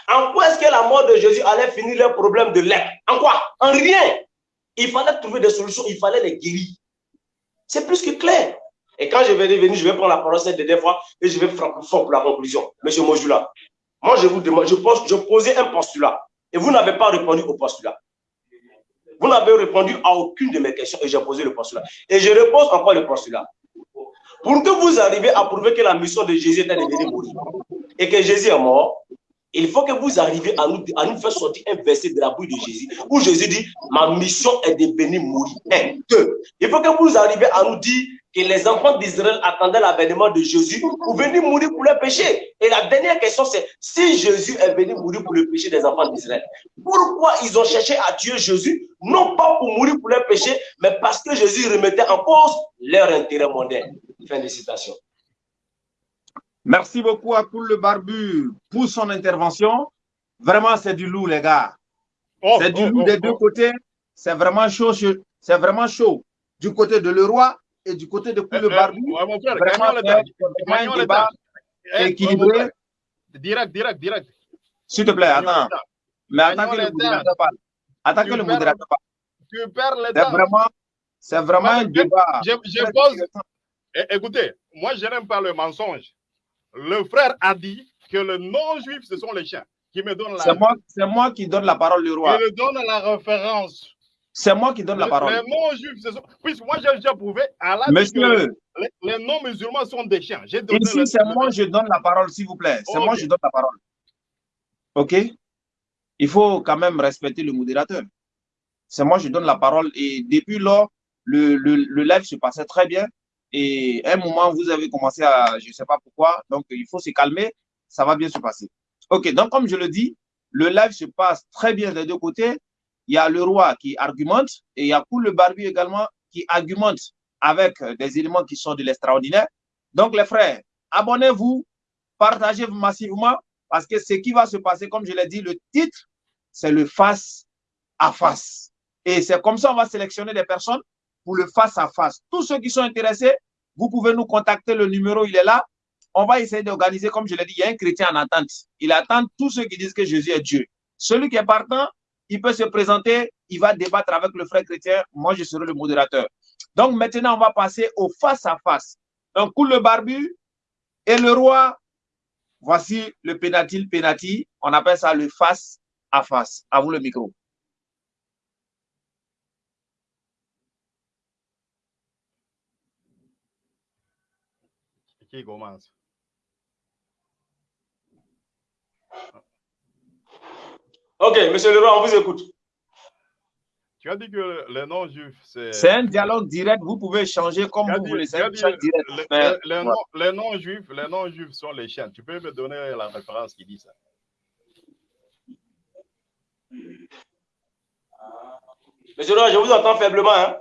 En quoi est-ce que la mort de Jésus allait finir leur problème de lèpre En quoi? En rien. Il fallait trouver des solutions, il fallait les guérir. C'est plus que clair. Et quand je vais revenir, je vais prendre la parole cette dernière fois et je vais faire fort pour la conclusion. Monsieur Mojula, moi je vous demande, je, pose, je posais un postulat et vous n'avez pas répondu au postulat. Vous n'avez répondu à aucune de mes questions et j'ai posé le postulat. Et je repose encore le postulat. Pour que vous arriviez à prouver que la mission de Jésus était de venir mourir et que Jésus est mort, il faut que vous arriviez à nous, à nous faire sortir un verset de la bouche de Jésus où Jésus dit Ma mission est de venir mourir. Un, deux. Il faut que vous arriviez à nous dire que les enfants d'Israël attendaient l'avènement de Jésus pour venir mourir pour leurs péchés. Et la dernière question, c'est si Jésus est venu mourir pour le péché des enfants d'Israël, pourquoi ils ont cherché à tuer Jésus Non pas pour mourir pour leurs péchés, mais parce que Jésus remettait en cause leur intérêt mondain? Fin de citation. Merci beaucoup à Koul le Barbu pour son intervention. Vraiment, c'est du loup, les gars. Oh, c'est du oh, loup des oh, deux côtés. C'est vraiment chaud. C'est vraiment chaud. Du côté de le roi et du côté de Koul le Barbu. vraiment, un débat équilibré. Direct, direct, direct. S'il te plaît, attends. Mais attends que le modérateur parle. Attends que le modérateur parle. Tu perds le temps. C'est vraiment, c'est vraiment un débat. Je, je pose. Écoutez, moi, je n'aime pas le mensonge le frère a dit que le non-juif, ce sont les chiens. Qui me donnent la... C'est moi, moi, qui donne la parole, le roi. Qui me donne la référence. C'est moi qui donne la parole. Les non-juifs. Puisque moi, j'ai déjà prouvé à la Monsieur, les, non-musulmans sont des chiens. Ici, c'est moi, je donne la parole, s'il vous plaît. C'est moi, je donne la parole. OK? Il faut quand même respecter le modérateur. C'est moi, je donne la parole. Et depuis lors, le, le, le live se passait très bien. Et à un moment, vous avez commencé à, je ne sais pas pourquoi, donc il faut se calmer, ça va bien se passer. Ok, donc comme je le dis, le live se passe très bien des deux côtés. Il y a le roi qui argumente et il y a Koul le Barbu également qui argumente. avec des éléments qui sont de l'extraordinaire. Donc, les frères, abonnez-vous, partagez massivement parce que ce qui va se passer, comme je l'ai dit, le titre, c'est le face à face. Et c'est comme ça on va sélectionner des personnes pour le face à face. Tous ceux qui sont intéressés, vous pouvez nous contacter. Le numéro, il est là. On va essayer d'organiser, comme je l'ai dit, il y a un chrétien en attente. Il attend tous ceux qui disent que Jésus est Dieu. Celui qui est partant, il peut se présenter, il va débattre avec le frère chrétien. Moi, je serai le modérateur. Donc maintenant, on va passer au face à face. Donc, pour le barbu et le roi, voici le pénati. On appelle ça le face à vous le micro. Qui commence Ok, monsieur le roi, on vous écoute. Tu as dit que les non-juifs, c'est... C'est un dialogue direct, vous pouvez changer comme vous voulez. C'est un dialogue direct. Les, Mais, les- ouais. non- les non-juifs, non-juifs sont les chiens. Tu peux me donner la référence qui dit ça Monsieur le roi, je vous entends faiblement. Hein?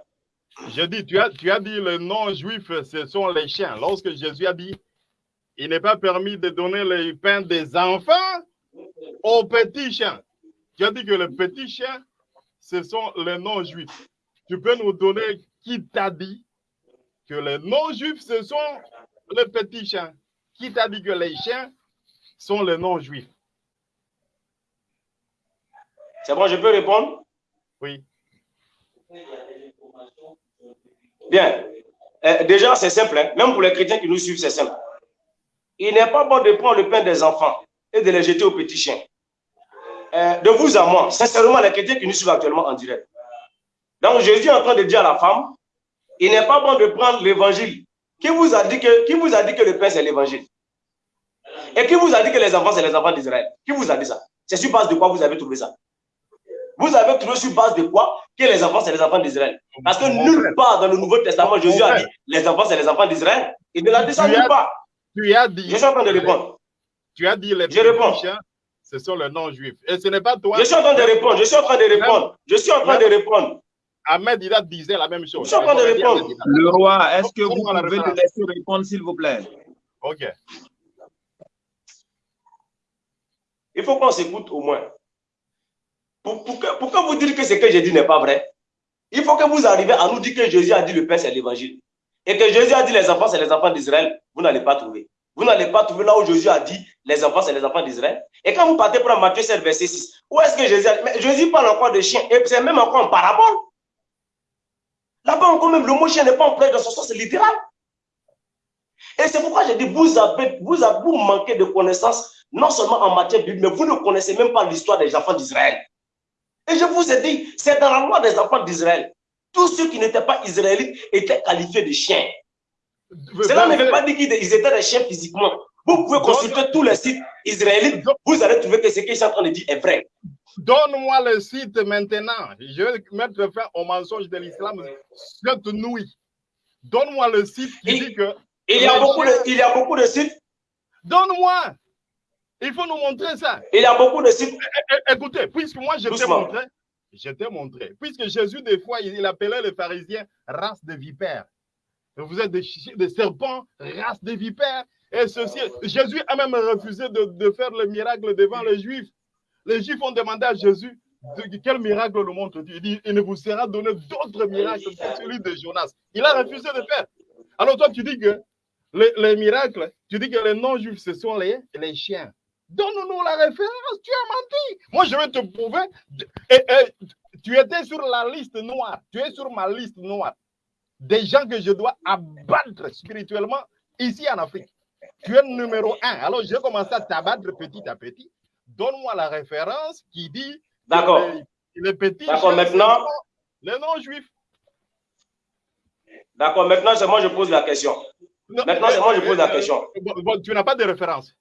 Je dis, tu as, tu as dit les non-juifs, ce sont les chiens. Lorsque Jésus a dit, il n'est pas permis de donner le pain des enfants aux petits chiens. Tu as dit que les petits chiens, ce sont les non-juifs. Tu peux nous donner qui t'a dit que les non-juifs, ce sont les petits chiens? Qui t'a dit que les chiens sont les non-juifs? C'est bon, je peux répondre? Oui. Bien. Euh, déjà, c'est simple. hein. Même pour les chrétiens qui nous suivent, c'est simple. Il n'est pas bon de prendre le pain des enfants et de les jeter aux petits chiens. Euh, de vous à moi, sincèrement, les chrétiens qui nous suivent actuellement en direct. Donc, Jésus est en train de dire à la femme, il n'est pas bon de prendre l'évangile. Qui vous a dit que, qui vous a dit que le pain, c'est l'évangile? Et qui vous a dit que les enfants, c'est les enfants d'Israël? Qui vous a dit ça? C'est sur base de quoi vous avez trouvé ça? Vous avez trouvé sur base de quoi que les enfants, c'est les enfants d'Israël? Parce que nulle part dans le Nouveau Testament, Jésus a dit les enfants, c'est les enfants d'Israël. Il ne l'a dit ça nulle part. Tu as dit, Je suis en train de répondre. tu as dit les Je réponds. Ce sont les non-juifs. Et ce n'est pas toi. Je suis en train de répondre. Je suis en train de répondre. Je suis en train de répondre. Ahmed Dida disait la même chose. Je suis en train de répondre. Le roi, est-ce que vous pouvez le laisser répondre, s'il vous plaît? Ok. Il faut qu'on s'écoute au moins. Pour, pour que, pourquoi vous dire que ce que j'ai dit n'est pas vrai Il faut que vous arriviez à nous dire que Jésus a dit le Père, c'est l'évangile. Et que Jésus a dit les enfants, c'est les enfants d'Israël. Vous n'allez pas trouver. Vous n'allez pas trouver là où Jésus a dit les enfants, c'est les enfants d'Israël. Et quand vous partez pour Matthieu 7, verset 6, où est-ce que Jésus a dit? Jésus parle encore de chiens. Et c'est même encore en parabole. Là-bas encore même, le mot chien n'est pas employé dans son sens littéral. Et c'est pourquoi j'ai dit, vous, avez, vous, avez, vous manquez de connaissances, non seulement en matière biblique, mais vous ne connaissez même pas l'histoire des enfants d'Israël. Et je vous ai dit, c'est dans la loi des enfants d'Israël. Tous ceux qui n'étaient pas israélites étaient qualifiés de chiens. Cela ne veut pas dire qu'ils étaient des chiens physiquement. Vous pouvez consulter tous les sites israélites, vous allez trouver que ce qu'ils sont en train de dire est vrai. Donne-moi le site maintenant. Je vais mettre fin au mensonge de l'islam cette nuit. Donne-moi le site qui Il- dit que. Il y a beaucoup de, il y a beaucoup de sites, Donne-moi. Il faut nous montrer ça. il y a beaucoup de sites. É- Écoutez, puisque moi je t'ai montré, je t'ai montré, puisque Jésus, des fois, il il appelait les pharisiens race de vipères. Vous êtes des, des serpents, race de vipères. Et ceci, Jésus a même refusé de, faire le miracle devant les Juifs. Les Juifs ont demandé à Jésus quel miracle nous montre-tu Il dit il ne vous sera donné d'autres miracles que celui de Jonas. Il a refusé de faire. Alors toi, tu dis que les, les miracles, tu dis que les non-juifs, ce sont les, chiens. Donne-nous la référence, tu as menti. Moi, je vais te prouver. Tu étais sur la liste noire. Tu es sur ma liste noire. Des gens que je dois abattre spirituellement ici en Afrique. Tu es numéro un. Alors, j'ai commencé à t'abattre petit à petit. Donne-moi la référence qui dit D'accord. les, les petits D'accord, maintenant- les non-juifs. D'accord, maintenant c'est moi je pose la question. Non, Maintenant, c'est moi je pose la euh, question. bon, bon, tu n'as pas de référence.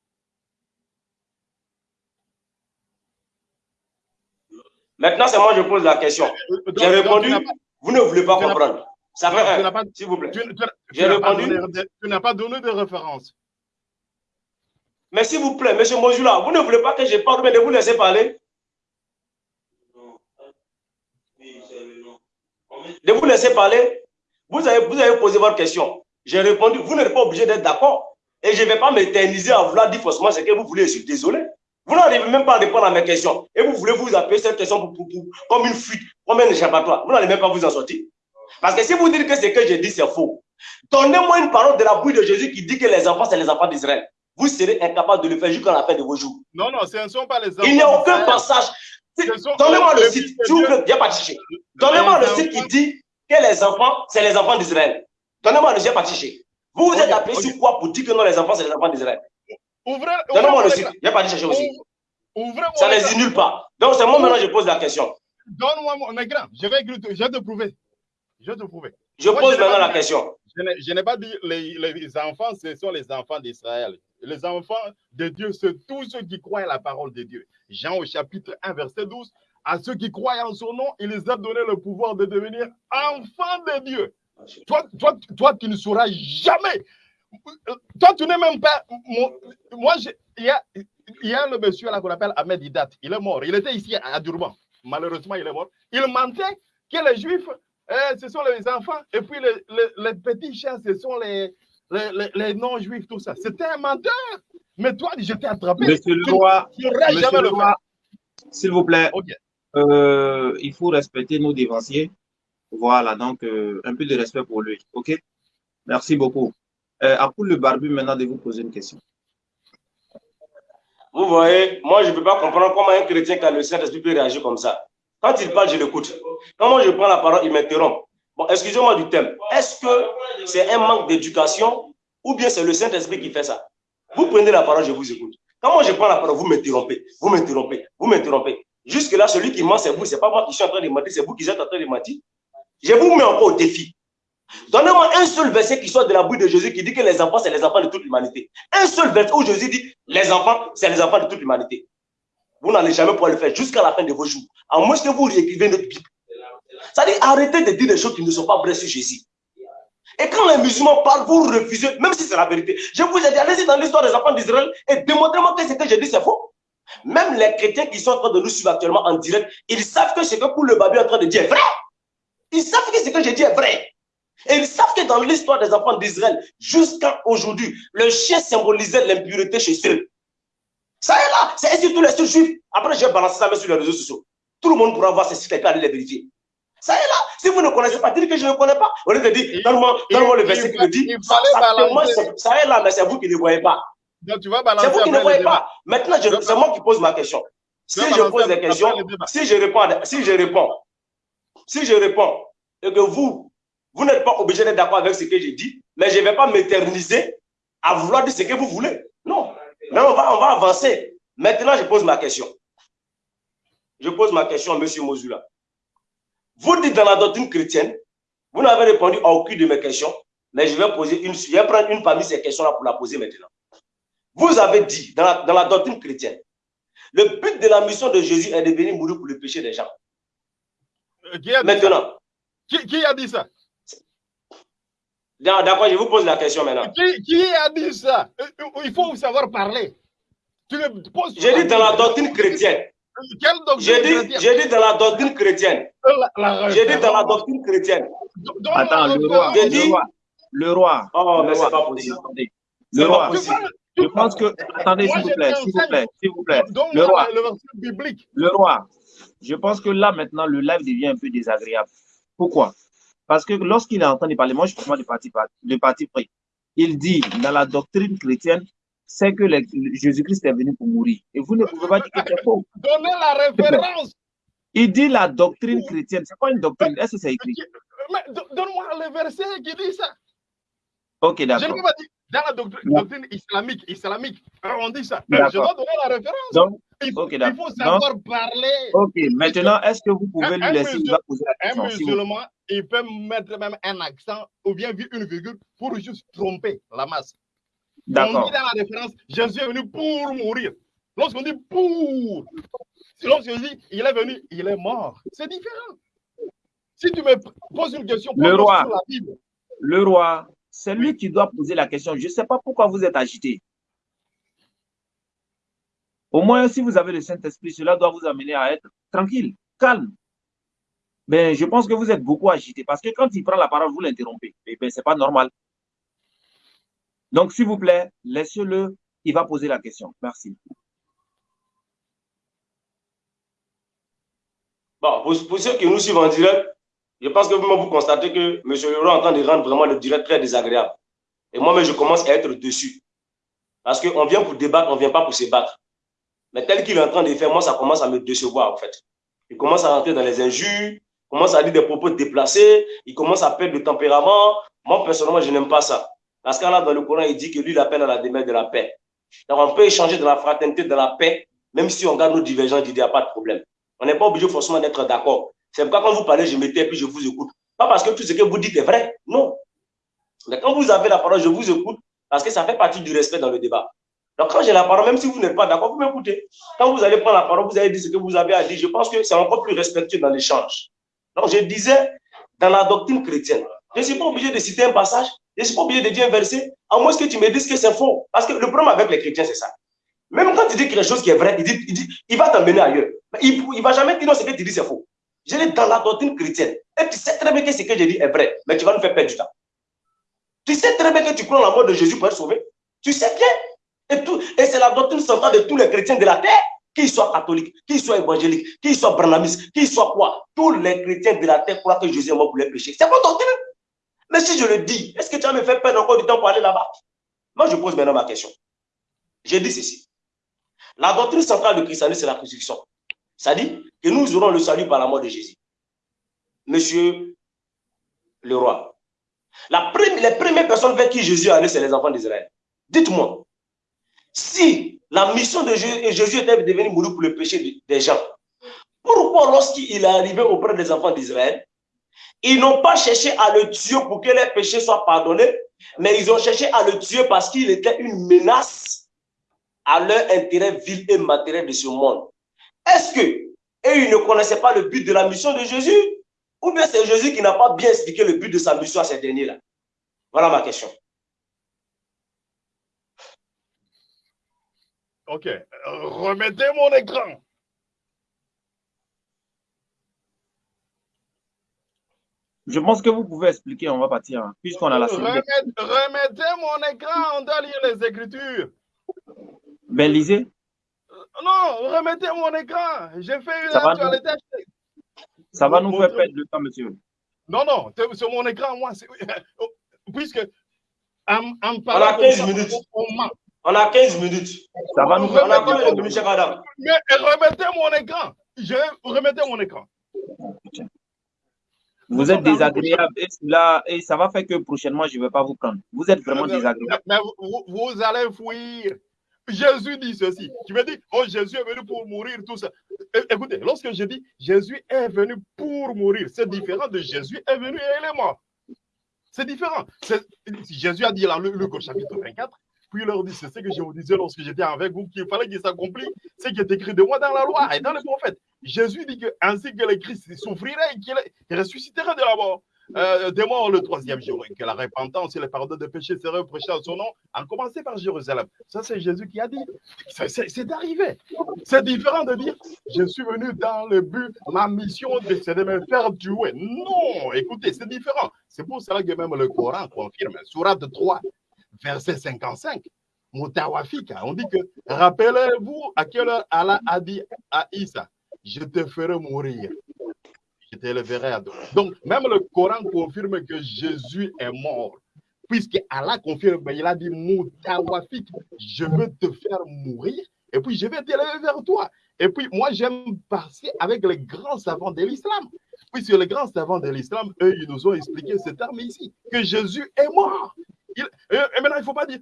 Maintenant c'est moi je pose la question. Euh, J'ai répondu, pas- vous ne voulez pas comprendre. Ça fait un, s'il vous plaît. tu- n'as pas donné de- référence. Mais s'il vous plaît, monsieur Mojula, vous ne voulez pas que je parle, mais de vous laisser parler. De vous laisser parler. Vous avez, vous avez posé votre question. J'ai répondu, vous n'êtes pas obligé d'être d'accord. Et je ne vais pas m'éterniser à vouloir dire forcément ce que vous voulez. Je suis désolé. Vous n'arrivez même pas à répondre à mes questions. Et vous voulez vous appeler cette question pour, comme une fuite, comme un échappatoire. Vous n'allez même pas vous en sortir. Parce que si vous dites que ce que j'ai dit, c'est faux, donnez-moi une parole de la bouille de Jésus qui dit que les enfants, c'est les enfants d'Israël. Vous serez incapable de le faire jusqu'à la fin de vos jours. Non, non, ce ne sont pas les enfants. Il n'y a aucun passage. Donnez-moi le site, s'il vous pas. Donnez-moi le site qui dit que les enfants, c'est les enfants d'Israël. Donnez-moi le site, pas. Vous vous êtes appelé sur quoi pour dire que non, les enfants, c'est les enfants d'Israël? Donnez-moi le site, viens pas chercher aussi. Ça ne les nulle pas. Donc, c'est moi maintenant, je pose la question. Donne-moi mon écran. Je je vais te prouver. Je vais te prouver. Je pose maintenant la question. Je n'ai pas dit les, les enfants, ce sont les enfants d'Israël. Les enfants de Dieu, c'est tous ceux qui croient à la parole de Dieu. Jean au chapitre 1, verset 12. À ceux qui croient en son nom, il les a donné le pouvoir de devenir enfants de Dieu. Toi, toi, toi, tu ne sauras jamais. Toi, tu n'es même pas. Moi, il y a, il y a le monsieur là qu'on appelle Ahmed Idat. Il est mort. Il était ici à Durban. Malheureusement, il est mort. Il mentait que les juifs, eh, ce sont les enfants. Et puis les, les, petits chiens, ce sont les, les, les non-juifs, tout ça. C'était un menteur. Mais toi, je t'ai attrapé. Monsieur le roi, s'il vous plaît, euh, il faut respecter nos dévanciers. Voilà, donc euh, un peu de respect pour lui. OK? Merci beaucoup. Euh, à le barbu maintenant de vous poser une question. Vous voyez, moi, je ne peux pas comprendre comment un chrétien qui a le Saint-Esprit peut réagir comme ça. Quand il parle, je l'écoute. Quand moi, je prends la parole, il m'interrompt. Bon, excusez-moi du thème. Est-ce que c'est un manque d'éducation ou bien c'est le Saint-Esprit qui fait ça? Vous prenez la parole, je vous écoute. Quand moi, je prends la parole, vous m'interrompez, vous m'interrompez, vous m'interrompez. Jusque-là, celui qui ment, c'est vous. Ce n'est pas moi qui suis en train de mentir, c'est vous qui êtes en train de mentir. Je vous mets encore au défi. Donnez-moi un seul verset qui soit de la bouche de Jésus qui dit que les enfants, c'est les enfants de toute l'humanité. Un seul verset où Jésus dit les enfants, c'est les enfants de toute l'humanité. Vous n'allez jamais pouvoir le faire jusqu'à la fin de vos jours. À moins que vous réécrivez notre Bible. C'est-à-dire, arrêtez de dire des choses qui ne sont pas vraies sur Jésus. Et quand les musulmans parlent, vous refusez, même si c'est la vérité. Je vous ai dit, allez-y dans l'histoire des enfants d'Israël et démontrez-moi que ce que j'ai dit, c'est faux. Même les chrétiens qui sont en train de nous suivre actuellement en direct, ils savent que ce que pour le est en train de dire est vrai. Ils savent que ce que j'ai dit est vrai. Et ils savent que dans l'histoire des enfants d'Israël, jusqu'à aujourd'hui, le chien symbolisait l'impureté chez eux. Ça est là, c'est ainsi tous les juifs. Après, j'ai balancé ça sur les réseaux sociaux. Tout le monde pourra voir ces sites et aller les vérifier. Ça est là. Si vous ne connaissez pas, dites que je ne connais pas. Au lieu dire, donne-moi le verset qui me dit, ça, ça, est là, mais c'est vous qui ne voyez pas. C'est vous qui ne voyez pas. Maintenant, c'est moi qui pose ma question. Si je pose des questions, si je réponds, si je réponds, si je réponds, et que vous, vous n'êtes pas obligé d'être d'accord avec ce que j'ai dit, mais je ne vais pas m'éterniser à vouloir dire ce que vous voulez. Non. Mais on va, on va avancer. Maintenant, je pose ma question. Je pose ma question à M. Mozula. Vous dites dans la doctrine chrétienne, vous n'avez répondu à aucune de mes questions, mais je vais poser une, je vais prendre une parmi ces questions-là pour la poser maintenant. Vous avez dit dans la, dans la doctrine chrétienne, le but de la mission de Jésus est de venir mourir pour le péché des gens. Euh, maintenant. Qui, a dit ça? D'accord, je vous pose la question maintenant. Qui, a dit ça? Euh, euh, Il faut savoir parler. J'ai dit dans la doctrine chrétienne. J'ai dit, dit dans la doctrine chrétienne. J'ai dit dans la doctrine chrétienne. Attends, le roi. Dit, le roi. Oh, mais c'est pas possible. Le roi. Je pense que. Attendez, s'il vous plaît, s'il vous plaît, s'il vous plaît. Le roi. Le roi. Je pense que là, maintenant, le live devient un peu désagréable. Pourquoi? Parce que lorsqu'il est en train de parler, moi, je prends de parti, de parti pris. Il dit, dans la doctrine chrétienne, c'est que Jésus-Christ est venu pour mourir. Et vous ne pouvez pas dire que c'est faux. Donnez la référence. Il dit la doctrine chrétienne. C'est pas une doctrine? Est-ce que c'est écrit? Donne-moi le verset qui dit ça. Ok, d'accord. Je ne peux pas dire dans la doctrine, islamique, islamique, on dit ça. Je dois donner la référence. Donc, il, faut, il faut savoir parler. Ok, maintenant, est-ce que vous pouvez lui laisser poser la question Un musulman, il peut mettre même un accent ou bien une virgule pour juste tromper la masse. On dit dans la référence, Jésus est venu pour mourir. Lorsqu'on dit pour, lorsqu'on dit il est venu, il est mort. C'est différent. Si tu me poses une question le roi, sur la Bible, le roi, c'est lui qui doit poser la question. Je ne sais pas pourquoi vous êtes agité. Au moins, si vous avez le Saint-Esprit, cela doit vous amener à être tranquille, calme. Ben, je pense que vous êtes beaucoup agité parce que quand il prend la parole, vous l'interrompez. Eh ben, c'est pas normal. Donc, s'il vous plaît, laissez-le. Il va poser la question. Merci. Bon, pour, ceux qui nous suivent en direct, je pense que vous, constatez que M. Leroy est en train de rendre vraiment le direct très désagréable. Et moi-même, je commence à être dessus. Parce qu'on vient pour débattre, on ne vient pas pour se battre. Mais tel qu'il est en train de faire, moi, ça commence à me décevoir, en fait. Il commence à rentrer dans les injures, commence à dire des propos déplacés, il commence à perdre le tempérament. Moi, personnellement, je n'aime pas ça. Parce là, dans le Coran, il dit que lui, il appelle à la demeure de la paix. Donc, on peut échanger de la fraternité, de la paix, même si on garde nos divergences d'idées, il n'y a pas de problème. On n'est pas obligé forcément d'être d'accord. C'est pourquoi quand vous parlez, je m'étais et puis je vous écoute. Pas parce que tout ce que vous dites est vrai, non. Mais quand vous avez la parole, je vous écoute parce que ça fait partie du respect dans le débat. Donc, quand j'ai la parole, même si vous n'êtes pas d'accord, vous m'écoutez. Quand vous allez prendre la parole, vous allez dire ce que vous avez à dire. Je pense que c'est encore plus respectueux dans l'échange. Donc, je disais, dans la doctrine chrétienne, je ne suis pas obligé de citer un passage, je ne suis pas obligé de dire un verset, à moins que tu me dises que c'est faux. Parce que le problème avec les chrétiens, c'est ça. Même quand tu dis quelque chose qui est vrai, il, dit, il, dit, il va t'emmener ailleurs. il ne va jamais dire non, ce que tu dis, c'est faux. Je dis dans la doctrine chrétienne. Et tu sais très bien que ce que je dis est vrai, mais tu vas nous faire perdre du temps. Tu sais très bien que tu en la mort de Jésus pour être sauvé. Tu sais bien. Et, et c'est la doctrine centrale de tous les chrétiens de la terre, qu'ils soient catholiques, qu'ils soient évangéliques, qu'ils soient branamistes, qu'ils soient quoi? Tous les chrétiens de la terre croient que Jésus est mort pour les péchés. C'est votre doctrine. Mais si je le dis, est-ce que tu vas me faire perdre encore du temps pour aller là-bas? Moi, je pose maintenant ma question. J'ai dit ceci. La doctrine centrale du christianisme, c'est la crucifixion. Ça dit que nous aurons le salut par la mort de Jésus. Monsieur le roi, la les premières personnes vers qui Jésus allait, c'est les enfants d'Israël. Dites-moi, si la mission de Jésus, était de venir mourir pour le péché des gens, pourquoi lorsqu'il est arrivé auprès des enfants d'Israël, ils n'ont pas cherché à le tuer pour que les péchés soient pardonnés, mais ils ont cherché à le tuer parce qu'il était une menace à leur intérêt vil et matériel de ce monde. Est-ce que, ils ne connaissaient pas le but de la mission de Jésus, ou bien c'est Jésus qui n'a pas bien expliqué le but de sa mission à ces derniers-là? Voilà ma question. Ok, remettez mon écran. Je pense que vous pouvez expliquer, on va partir, hein, puisqu'on a la Remettez mon écran, on doit lire les Écritures. Ben, lisez. Non, remettez mon écran. J'ai fait une ça actualité. Va nous... Ça va nous faire perdre le temps, monsieur. Non, non, sur mon écran, moi, (laughs) puisque en, en on a 15 minutes. On, a 15 minutes. Ça va nous faire perdre le temps. Mais remettez mon écran. Je remettez mon écran. Vous êtes désagréable et, là, et ça va faire que prochainement, je ne vais pas vous prendre. Vous êtes vraiment désagréable. Mais vous, vous allez fuir. Jésus dit ceci. Tu me dis, oh, Jésus est venu pour mourir, tout ça. Écoutez, lorsque je dis Jésus est venu pour mourir, c'est différent de Jésus est venu et il est mort. C'est différent. Jésus a dit dans Luc au chapitre 24, puis il leur dit, c'est ce que je vous disais lorsque j'étais avec vous, qu'il fallait qu'il s'accomplisse ce qui est écrit de moi dans la loi et dans les prophètes. Jésus dit que ainsi que le Christ souffrirait et qu'il ressusciterait de la mort. Euh, des morts le troisième jour, et que la repentance et le pardon de péchés seraient prêchés à son nom, en commencer par Jérusalem. Ça, c'est Jésus qui a dit. C'est arrivé. C'est différent de dire Je suis venu dans le but, ma mission, c'est de me faire tuer. Non, écoutez, c'est différent. C'est pour cela que même le Coran confirme. Surat 3, verset 55. Moutawafika, on dit que rappelez-vous à quelle heure Allah a dit à Isa Je te ferai mourir je t'élèverai à Donc, même le Coran confirme que Jésus est mort. Puisque Allah confirme, il a dit Moutawafik, je veux te faire mourir et puis je vais t'élever vers toi. Et puis, moi, j'aime passer avec les grands savants de l'islam. Puisque les grands savants de l'islam, eux, ils nous ont expliqué ce terme ici, que Jésus est mort. Et, maintenant, il ne faut pas dire,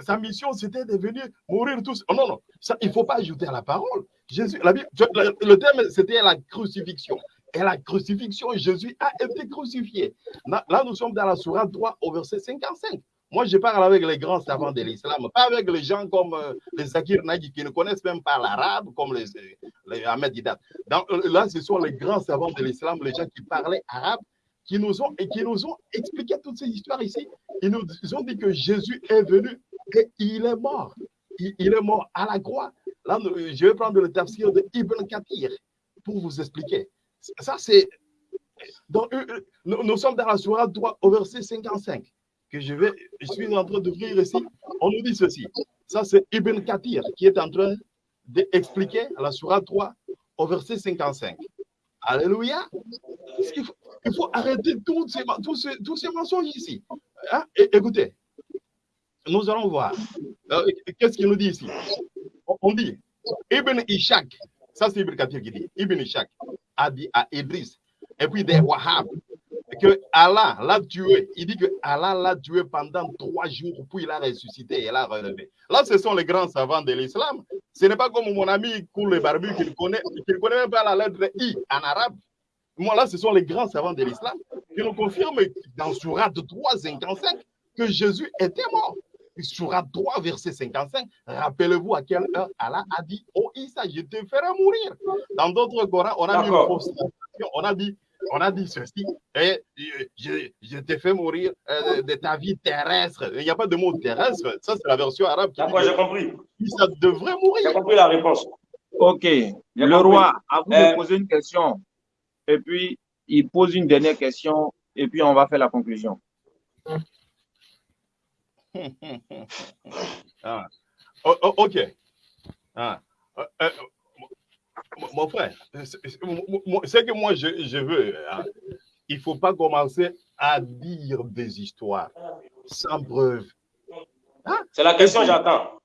sa mission, c'était de venir mourir tous. Oh, non, non, ça, il ne faut pas ajouter à la parole. Jésus, la, le terme, c'était la crucifixion et la crucifixion, Jésus a été crucifié. Là, nous sommes dans la Sourate 3 au verset 55. Moi, je parle avec les grands savants de l'islam, pas avec les gens comme euh, les Zakir Nagi qui ne connaissent même pas l'arabe, comme les, les Ahmed Didat. Euh, là, ce sont les grands savants de l'islam, les gens qui parlaient arabe, qui nous ont, et qui nous ont expliqué toutes ces histoires ici. Ils nous ont dit que Jésus est venu et il est mort. Il, est mort à la croix. Là, je vais prendre le tafsir de Ibn Kathir pour vous expliquer. Ça, c'est euh, euh, nous, nous sommes dans la sourate 3 au verset 55 que je vais, je suis en train d'ouvrir ici. On nous dit ceci. Ça, c'est Ibn Kathir qui est en train d'expliquer la sourate 3 au verset 55. Alléluia. Il faut, arrêter tous ces, tous ces, tous ces mensonges ici. Hein? Écoutez, nous allons voir. Euh, Qu'est-ce qu'il nous dit ici? On, dit, Ibn Ishaq, ça c'est Ibn Kathir qui dit, Ibn Ishaq a dit à Idris, et puis des Wahhab, que Allah l'a tué. Il dit que Allah l'a tué pendant trois jours, puis il a ressuscité et l'a relevé. Là, ce sont les grands savants de l'islam. Ce n'est pas comme mon ami Koul Barbu qui ne connaît, connaît même pas la lettre I en arabe. Moi, là, ce sont les grands savants de l'islam qui nous confirment dans Surat 3, 55 que Jésus était mort. Surat 3, verset 55, rappelez-vous à quelle heure Allah a dit Oh Issa, je te ferai mourir. Dans d'autres Corans, on a mis une on a dit on a dit ceci, et euh, je, je t'ai fait mourir euh, de ta vie terrestre. Il n'y a pas de mot terrestre, ça c'est la version arabe qui dit D'accord, j'ai compris. Issa devrait J'ai mourir. compris la réponse. Ok. J'ai Le compris. roi, à vous Euh, de poser une question. Et puis, il pose une dernière question. Et puis, on va faire la conclusion. (laughs) Ah. O- o- ok. Ah. Euh, euh, mon- frère, ce que moi je, je veux, hein, il ne faut pas commencer à dire des histoires sans preuve. C'est la question, j'attends.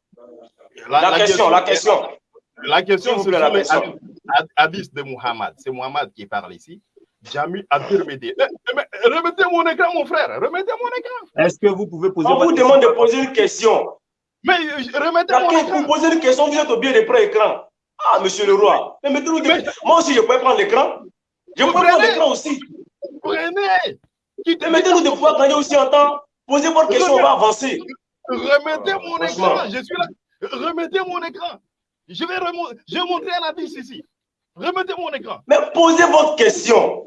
La question. La question, C'est la question. hadiths- had- hadiths de Muhammad. C'est Muhammad qui parle ici. Jami At-Tirmidhi. Eh, eh, Remettez mon écran, mon frère. Remettez mon écran. Est-ce que vous pouvez poser On vous demande de poser une question. Mais euh, remettez mon Quelqu'un vous écran. posez une question, vous êtes au biais des pré-écran. Ah, monsieur le roi. Mais Mais- Moi aussi, je peux prendre l'écran. Je peux prendre l'écran aussi. Prenez. Quittez Mais mettez-nous des pouvoirs gagner aussi en temps. Posez votre question, on va avancer. Remettez mon Franchement. écran. Je suis là. Remettez mon écran. Je vais, remo- je vais montrer un hadith ici. Remettez mon écran. Mais posez votre question.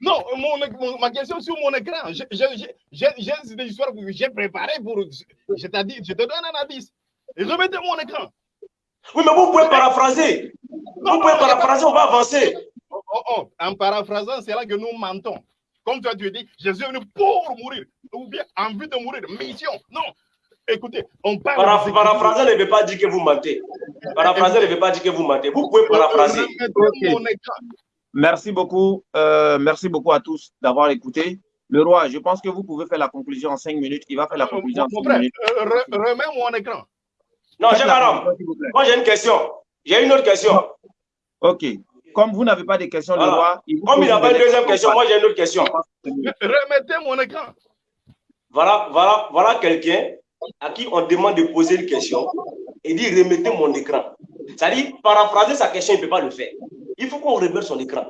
Non, mon, mon- ma question sur mon écran. J'ai des histoires que j'ai préparées pour. Je, dit- je te donne un. Et remettez mon écran. Oui, mais vous pouvez paraphraser. Non, Vous pouvez non, paraphraser, on va avancer. Oh, oh, oh, En paraphrasant, c'est là que nous mentons. Comme toi, tu dis, Jésus est venu pour mourir, ou bien en vue de mourir, mission. Non. Écoutez, on parle. Paraphraser ne veut pas dire que vous mentez. Paraphraser ne veut pas dire que vous mentez. Vous pouvez paraphraser. Merci beaucoup. euh, merci beaucoup à tous d'avoir écouté. Le roi, je pense que vous pouvez faire la conclusion en cinq minutes. Il va faire la conclusion en Mon cinq frère, minutes. euh, re- remets mon écran. Non, j'ai. Moi, j'ai une question. J'ai une autre question. Ok. Comme vous n'avez pas de questions, le roi. il vous Comme il n'a pas une deuxième question, moi, j'ai une autre question. Remettez mon écran. Voilà, voilà, voilà quelqu'un à qui on demande de poser une question et dit remettez mon écran. C'est-à-dire, paraphraser sa question, il ne peut pas le faire. Il faut qu'on remette son écran.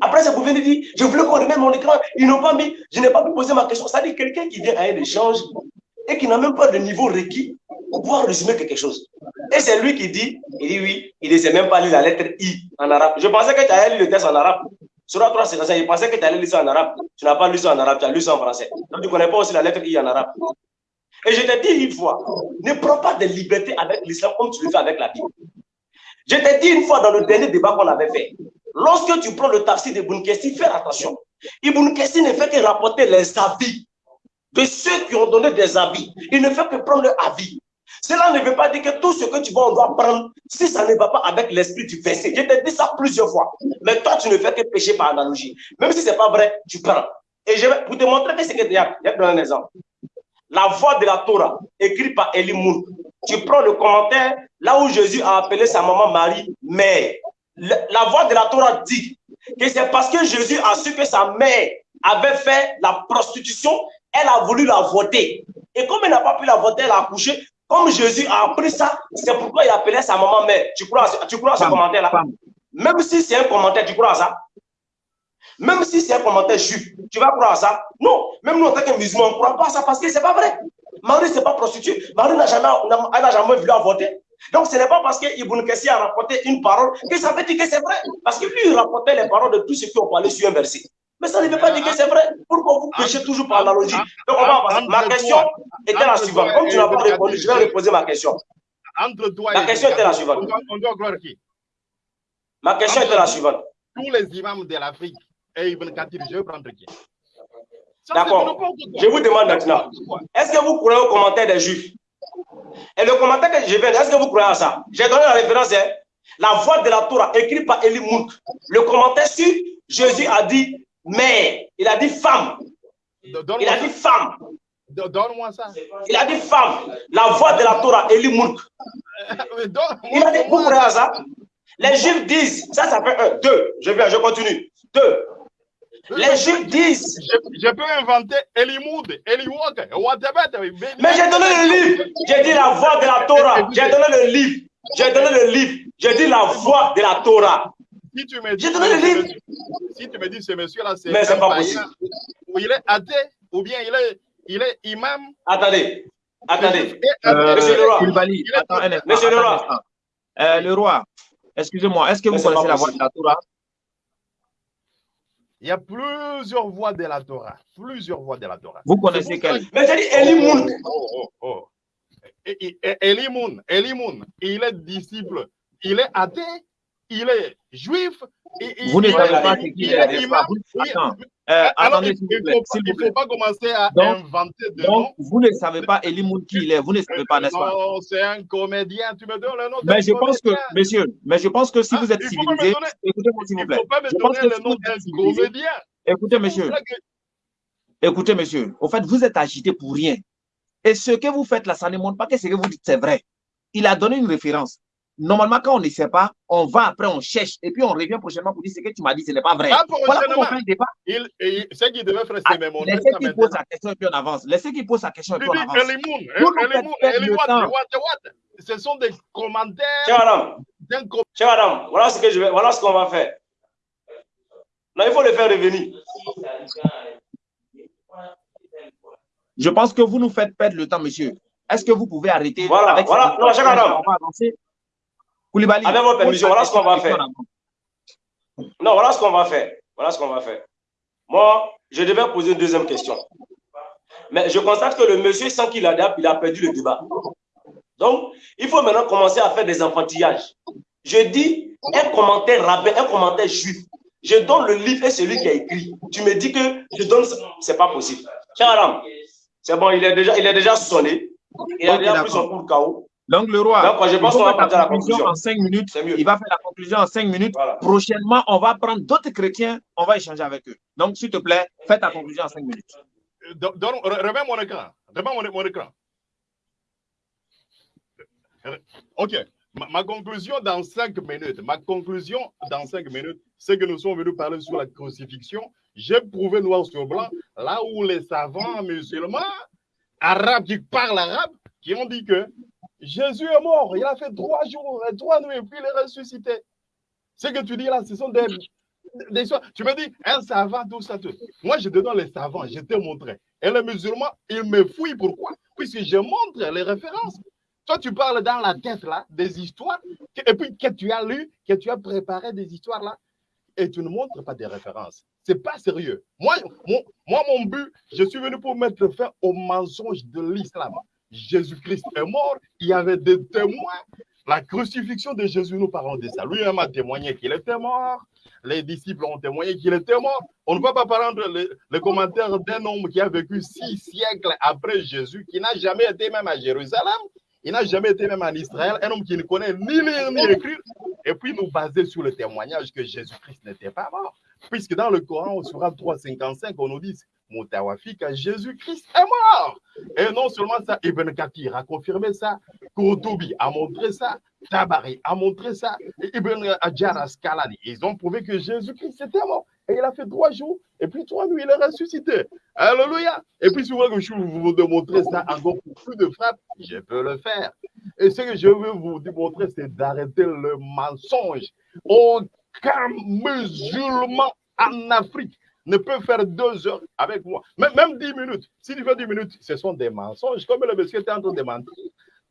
Après, ça vous venez dire, je voulais qu'on remette mon écran. Ils n'ont pas mis, je n'ai pas pu poser ma question. C'est-à-dire, quelqu'un qui vient à un échange et qui n'a même pas de niveau requis pour pouvoir résumer quelque chose. Et c'est lui qui dit, il dit oui, il ne sait même pas lire la lettre I en arabe. Je pensais que tu allais lire le texte en arabe. Sur la 3, c'est ça. Je pensais que tu allais lire ça en arabe. Tu n'as pas lu ça en arabe, tu as lu ça en français. Donc, tu ne connais pas aussi la lettre I en arabe. Et je t'ai dit une fois, ne prends pas de liberté avec l'islam comme tu le fais avec la Bible. Je t'ai dit une fois dans le dernier débat qu'on avait fait, lorsque tu prends le tafsir d'Ibn Kessi, fais attention. Ibn Kessi ne fait que rapporter les avis de ceux qui ont donné des avis. Il ne fait que prendre leur avis. Cela ne veut pas dire que tout ce que tu vois, on doit prendre si ça ne va pas avec l'esprit du verset. Je t'ai dit ça plusieurs fois. Mais toi, tu ne fais que pécher par analogie. Même si ce n'est pas vrai, tu prends. Et je vais, pour te montrer que c'est que il y a, un exemple. La voix de la Torah, écrite par Eli Moun. Tu prends le commentaire là où Jésus a appelé sa maman Marie mère. Le- La voix de la Torah dit que c'est parce que Jésus a su que sa mère avait fait la prostitution, elle a voulu la voter. Et comme elle n'a pas pu la voter, elle a accouché. Comme Jésus a appris ça, c'est pourquoi il appelait sa maman mère. Tu crois à ce, tu crois à ce commentaire-là? Même si c'est un commentaire, tu crois à ça? Même si c'est un commentaire juif, tu vas croire à ça Non. Même nous, en tant que musulmans, on ne croit pas à ça parce que ce n'est pas vrai. Marie, ce n'est pas prostituée. Marie n'a jamais, jamais voulu avorter. Donc, ce n'est pas parce que Ibn Kessi a rapporté une parole que ça veut dire que c'est vrai. Parce que lui, il rapportait les paroles de tous ceux qui ont parlé sur un verset. Mais ça ne veut pas dire que c'est vrai. Pourquoi vous péchez toujours par analogie Donc, on va avancer. Ma question était la suivante. Comme tu n'as pas répondu, je vais reposer ma question. Entre toi La et question était la suivante. on doit croire qui Ma question était la suivante. Tous les imams de l'Afrique et Kathir, je vais prendre qui D'accord. Je vous demande maintenant, est-ce que vous croyez au commentaire des Juifs? Et le commentaire que je viens, est-ce que vous croyez à ça? J'ai donné la référence, hein? la voix de la Torah, écrite par Eli Mouk. Le commentaire sur Jésus a dit mère, il a dit femme. Il a dit femme. Donne-moi ça. Il a dit femme. La voix de la Torah, Eli Mouk. (laughs) Il a dit, vous croyez à ça? Les Juifs disent, ça, ça fait un, deux. Je viens, je continue. Deux. Les Juifs disent. Je, peux inventer Elimoud, Eliwok, Mais j'ai donné le livre. J'ai dit la voix de la Torah. J'ai donné le livre. J'ai donné le livre. J'ai dit la voix de la Torah. Si tu me dis, j'ai donné le livre. Si tu me dis ce monsieur-là, c'est Mais c'est pas possible. Ou il est athée, ou bien il est, il est imam. Attendez. Attendez. Euh, monsieur le roi. Attends Monsieur le roi. Euh, le roi, excusez-moi, est-ce que vous connaissez la voix de la Torah? Il y a plusieurs voix de la Torah. Plusieurs voix de la Torah. Vous connaissez quelle? Mais j'ai dit Eli Mouk. Oh, oh, oh. Et- Elimoun, Elimoun, il est disciple, il est athée, il est juif. Vous ne il savez est- pas? il ce qu'il est euh, alors, attendez, il s'il vous ne plaît, il plaît. faut pas commencer à Donc- inventer de Donc, noms. vous ne savez pas Elimoun qui il est, vous ne savez pas, n'est-ce pas? Non, c'est un comédien. Tu me donnes le nom Mais je pense que, comédien. monsieur, mais je pense que si Ah, vous êtes il civilisé, écoutez-moi s'il vous Il plaît. ne faut pas me Je donner le si nom d'un comédien. écoutez, monsieur, que- écoutez, monsieur, au fait, vous êtes agité pour rien. Et ce que vous faites là, ça ne montre pas que ce que vous dites, c'est vrai. Il a donné une référence. Normalement, quand on ne sait pas, on va après, on cherche, et puis on revient prochainement pour dire ce que tu m'as dit, ce n'est pas vrai. Pas Voilà pourquoi on fait le débat. Il, il- ce qu'il devait faire, Ah, c'est me montrer Laissez qu'il pose sa question et puis on avance. Laissez qu'il pose sa question et puis on avance. Eliwot. Ce sont des commentaires chère madame, voilà ce que je vais, voilà ce qu'on va faire. Non, il faut le faire revenir. Je pense que vous nous faites perdre le temps, monsieur. Est-ce que vous pouvez arrêter Voilà, avec voilà. Non, chère madame. On va avancer. Koulibaly. Avec votre permission, voilà ce qu'on va faire. Non, voilà ce qu'on va faire. Voilà ce qu'on va faire. Moi, je devais poser une deuxième question. Mais je constate que le monsieur, sans qu'il adapte, il a perdu le débat. Donc, il faut maintenant commencer à faire des enfantillages. Je dis un commentaire rabbin, un commentaire juif. Je donne le livre et celui qui a écrit. Tu me dis que je donne ça. C'est pas possible. Cher Adam, c'est bon, il est déjà, il est déjà sonné. Il a déjà pris son coup de chaos. Donc, le roi, Donc, je pense qu'on va faire la conclusion conclusion. en cinq minutes. C'est mieux. Il va faire la conclusion en cinq minutes. Voilà. Prochainement, on va prendre d'autres chrétiens. On va échanger avec eux. Donc, s'il te plaît, fais ta conclusion en cinq minutes. Don- donne- re- remets mon écran. Remets mon, mon écran. Ok. Ma, ma conclusion dans cinq minutes. Ma conclusion dans cinq minutes, c'est que nous sommes venus parler sur la crucifixion. J'ai prouvé noir sur blanc là où les savants musulmans, arabes qui parlent arabe, qui ont dit que Jésus est mort. Il a fait trois jours et trois nuits puis il est ressuscité. Ce que tu dis là, ce sont des, des. Tu me dis, un savant, tout ça, tout. Moi, je te donne les savants, je te montre. Et les musulmans, ils me fouillent. Pourquoi? Puisque je montre les références. Toi, tu parles dans la tête là des histoires, et puis que tu as lu, que tu as préparé des histoires là, et tu ne montres pas des références. C'est pas sérieux. Moi, mon, moi, mon but, je suis venu pour mettre fin au mensonge de l'islam. Jésus-Christ est mort, il y avait des témoins. La crucifixion de Jésus, nous parlons de ça. Lui-même a témoigné qu'il était mort. Les disciples ont témoigné qu'il était mort. On ne va pas prendre les, les commentaires d'un homme qui a vécu six siècles après Jésus, qui n'a jamais été même à Jérusalem, il n'a jamais été même en Israël, un homme qui ne connaît ni lire ni écrire, et puis nous baser sur le témoignage que Jésus-Christ n'était pas mort. Puisque dans le Coran, au Surat 355, on nous dit Moutawafika, Jésus-Christ est mort. Et non seulement ça, Ibn Kathir a confirmé ça, Kourtoubi a montré ça, Tabari a montré ça, et Ibn Hajar Asqalani. Ils ont prouvé que Jésus-Christ était mort. Et il a fait trois jours, et puis trois nuits, il est ressuscité. Alléluia. Et puis, si vous voulez que je vous démontrer ça encore pour plus de frappes, je peux le faire. Et ce que je veux vous démontrer, c'est d'arrêter le mensonge. Aucun musulman en Afrique ne peut faire deux heures avec moi. Même, même dix minutes. Si tu fais dix minutes, ce sont des mensonges. Comme le monsieur était en train de mentir,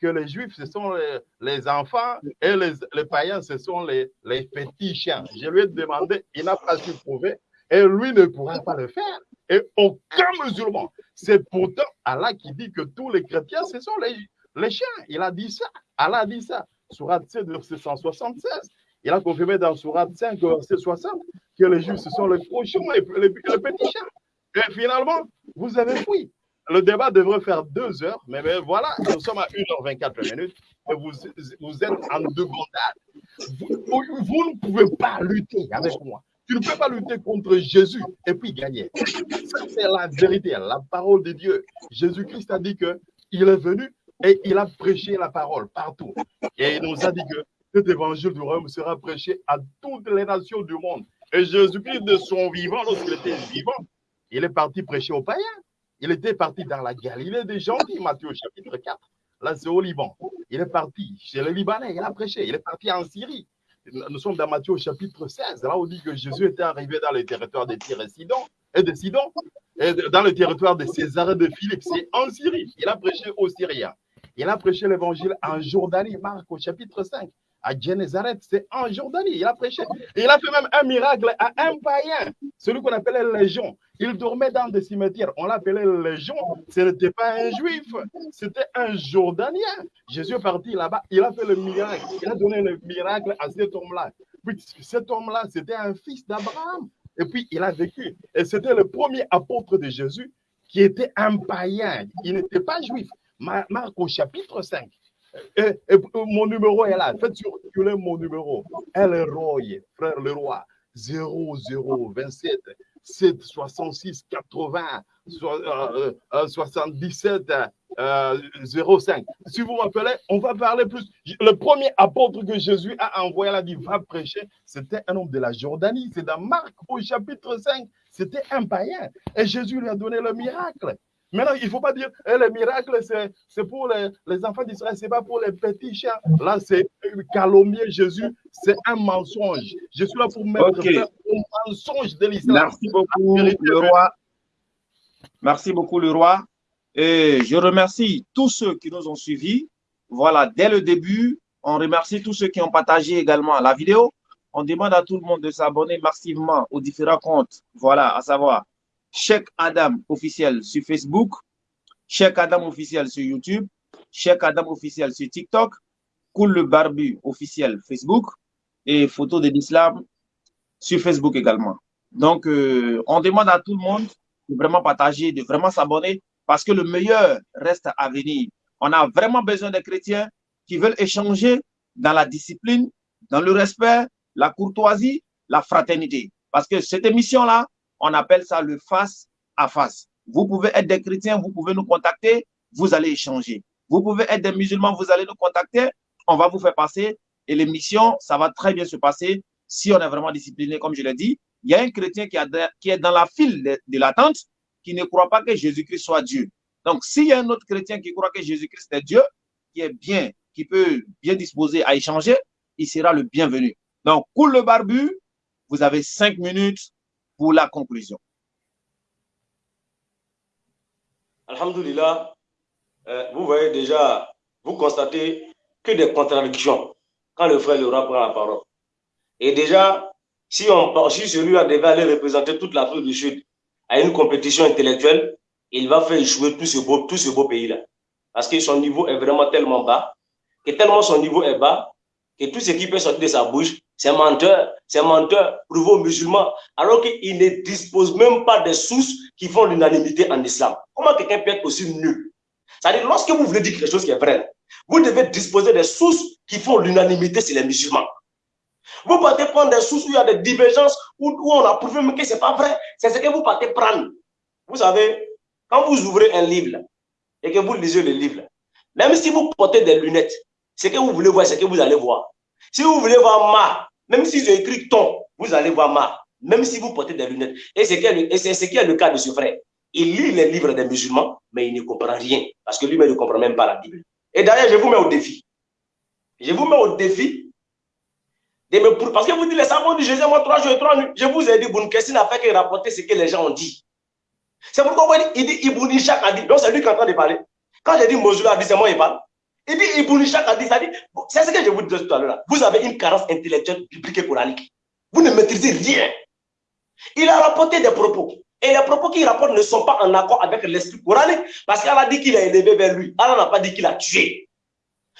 que les juifs, ce sont les, les enfants et les, les païens, ce sont les, les petits chiens. Je lui ai demandé, il n'a pas su prouver, et lui ne pourra pas le faire. Et aucun musulman. C'est pourtant Allah qui dit que tous les chrétiens, ce sont les, les chiens. Il a dit ça. Allah a dit ça. Surat 7, verset 176. Il a confirmé dans Surat 5, verset 60, que les Juifs, ce sont les cochons et les, petits chats. Et finalement, vous avez fui. Le débat devrait faire deux heures, mais, mais voilà, nous sommes à 1h24 minutes et vous, vous êtes en débandade. Vous, vous ne pouvez pas lutter avec moi. Tu ne peux pas lutter contre Jésus et puis gagner. Ça, c'est la vérité, la parole de Dieu. Jésus-Christ a dit qu'il est venu et il a prêché la parole partout. Et il nous a dit que cet évangile du royaume sera prêché à toutes les nations du monde. Et Jésus-Christ, de son vivant, lorsqu'il était vivant, il est parti prêcher aux païens. Il était parti dans la Galilée des gentils, Matthieu chapitre 4. Là, c'est au Liban. Il est parti chez les Libanais, il a prêché. Il est parti en Syrie. Nous sommes dans Matthieu chapitre 16. Là, on dit que Jésus était arrivé dans le territoire de Tyr et Sidon, et de Sidon, et dans le territoire de César et de Philippe. C'est en Syrie. Il a prêché aux Syriens. Il a prêché l'évangile en Jordanie, Marc au chapitre 5 à Génézareth, c'est en Jordanie. Il a prêché. Il a fait même un miracle à un païen, celui qu'on appelait Légion. Il dormait dans des cimetières. On l'appelait Légion. Ce n'était pas un juif, c'était un Jordanien. Jésus est parti là-bas. Il a fait le miracle. Il a donné le miracle à cet homme-là. Puis cet homme-là, c'était un fils d'Abraham. Et puis il a vécu. Et c'était le premier apôtre de Jésus qui était un païen. Il n'était pas juif. Marc au chapitre 5. Et, mon numéro est là. Faites circuler mon numéro. El Roy, frère le roi. 0027 7 66 80 euh, euh, 77 euh, 05. Si vous m'appelez, on va parler plus. Le premier apôtre que Jésus a envoyé, là, dit va prêcher, c'était un homme de la Jordanie. C'est dans Marc au chapitre 5. C'était un païen. Et Jésus lui a donné le miracle. Maintenant, il ne faut pas dire eh, le miracle, c'est pour les, les enfants d'Israël, ce n'est pas pour les petits chiens. Là, c'est calomnier Jésus, c'est un mensonge. Je suis là pour mettre Ok. fin au mensonge de l'islam. Merci beaucoup, le roi. Merci beaucoup, le roi. Et je remercie tous ceux qui nous ont suivis. Voilà, dès le début, on remercie tous ceux qui ont partagé également la vidéo. On demande à tout le monde de s'abonner massivement aux différents comptes. Voilà, à savoir Cheikh Adam officiel sur Facebook, Cheikh Adam officiel sur YouTube, Cheikh Adam officiel sur TikTok, Cool le Barbu officiel Facebook et Photo de l'Islam sur Facebook également. Donc, euh, on demande à tout le monde de vraiment partager, de vraiment s'abonner parce que le meilleur reste à venir. On a vraiment besoin de chrétiens qui veulent échanger dans la discipline, dans le respect, la courtoisie, la fraternité. Parce que cette émission-là, on appelle ça le face à face. Vous pouvez être des chrétiens, vous pouvez nous contacter, vous allez échanger. Vous pouvez être des musulmans, vous allez nous contacter, on va vous faire passer et l'émission, ça va très bien se passer si on est vraiment discipliné, comme je l'ai dit. Il y a un chrétien qui, est dans la file de, de l'attente qui ne croit pas que Jésus-Christ soit Dieu. Donc, s'il y a un autre chrétien qui croit que Jésus-Christ est Dieu, qui est bien, qui peut bien disposer à échanger, il sera le bienvenu. Donc, cool le barbu, vous avez cinq minutes la conclusion. Alhamdulillah, euh, vous voyez déjà, vous constatez que des contradictions quand le frère Laurent prend la parole. Et déjà, si, on, si celui-là devait aller représenter toute l'Afrique du Sud à une compétition intellectuelle, il va faire échouer tout ce beau, tout ce beau pays-là. Parce que son niveau est vraiment tellement bas, que tellement son niveau est bas, que tout ce qui peut sortir de sa bouche, c'est menteur, c'est menteur, prouvé aux musulmans, alors qu'il ne dispose même pas des sources qui font l'unanimité en islam. Comment quelqu'un peut être aussi nul? C'est-à-dire, lorsque vous voulez dire quelque chose qui est vrai, vous devez disposer des sources qui font l'unanimité sur les musulmans. Vous partez prendre des sources où il y a des divergences, où, où on a prouvé que ce n'est pas vrai. C'est ce que vous partez prendre. Vous savez, quand vous ouvrez un livre et que vous lisez le livre, même si vous portez des lunettes, ce que vous voulez voir, c'est ce que vous allez voir. Si vous voulez voir ma, même si j'ai écrit ton, vous allez voir ma, même si vous portez des lunettes. Et c'est ce qui est le cas de ce frère. Il lit les livres des musulmans, mais il ne comprend rien, parce que lui-même ne comprend même pas la Bible. Et d'ailleurs, je vous mets au défi. Je vous mets au défi de me. Parce que vous dites, les savants du Jésus, moi, trois jours et trois nuits. Je vous ai dit, Boun Kessin n'a fait que rapporter ce que les gens ont dit. C'est pourquoi il dit Ibn Ishaq a dit. Donc, c'est lui qui est en train de parler. Quand j'ai dit Mosul a dit, c'est moi qui parle. Dit Ibn Ishaq a dit, ça dit. C'est ce que je vous disais tout à l'heure. Vous avez une carence intellectuelle biblique et coranique. Vous ne maîtrisez rien. Il a rapporté des propos. Et les propos qu'il rapporte ne sont pas en accord avec l'esprit coranique. Parce qu'Allah dit qu'il a élevé vers lui. Allah n'a pas dit qu'il a tué.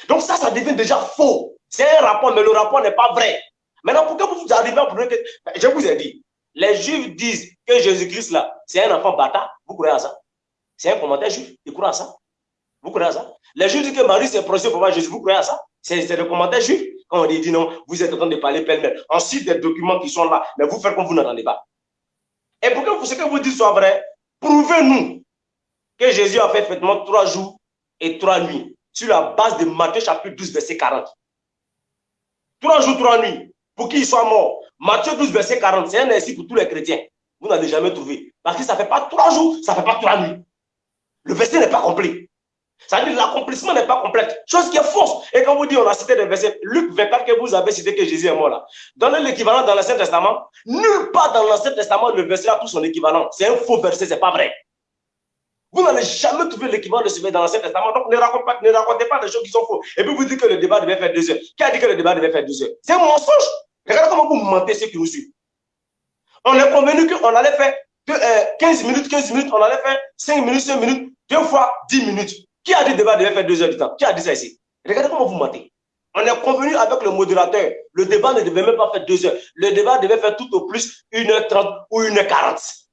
Donc ça, ça devient déjà faux. C'est un rapport, mais le rapport n'est pas vrai. Maintenant, pourquoi vous arrivez à prouver que. Je vous ai dit, les Juifs disent que Jésus-Christ, là, c'est un enfant bâtard. Vous croyez à ça? C'est un commentaire juif. Ils croient à ça? Vous croyez à ça? Les Juifs disent que Marie, c'est procès pour voir Jésus. Vous croyez à ça? C'est le commentaire juif. Quand on dit non, vous êtes en train de parler pêle-mêle. Ensuite, des documents qui sont là, mais vous faites comme vous n'entendez pas. Et pour que ce que vous dites soit vrai, prouvez-nous que Jésus a fait effectivement trois jours et trois nuits sur la base de Matthieu chapitre 12, verset 40. Trois jours, trois nuits, pour qu'il soit mort. Matthieu 12, verset 40, c'est un ainsi pour tous les chrétiens. Vous n'avez jamais trouvé. Parce que ça ne fait pas trois jours, ça ne fait pas trois nuits. Le verset n'est pas complet. Ça veut dire l'accomplissement n'est pas complet. Chose qui est fausse. Et quand vous dites, on a cité des versets, Luc 24 que vous avez cité que Jésus est mort là. Donnez l'équivalent dans l'Ancien Testament. Nulle part dans l'Ancien Testament le verset a tout son équivalent. C'est un faux verset, c'est pas vrai. Vous n'allez jamais trouver l'équivalent de ce verset dans l'Ancien Testament. Donc ne racontez, pas, ne racontez pas des choses qui sont fausses. Et puis vous dites que le débat devait faire deux heures. Qui a dit que le débat devait faire deux heures? C'est un mensonge. Regardez comment vous mentez ceux qui nous suivent. On est convenu qu'on allait faire 15 euh, minutes, 15 minutes, on allait faire 5 minutes, 5 minutes, deux fois 10 minutes. Qui a dit le débat devait faire deux heures du temps? Qui a dit ça ici? Regardez comment vous mentez. On est convenu avec le modérateur. Le débat ne devait même pas faire deux heures. Le débat devait faire tout au plus 1h30 ou 1h40.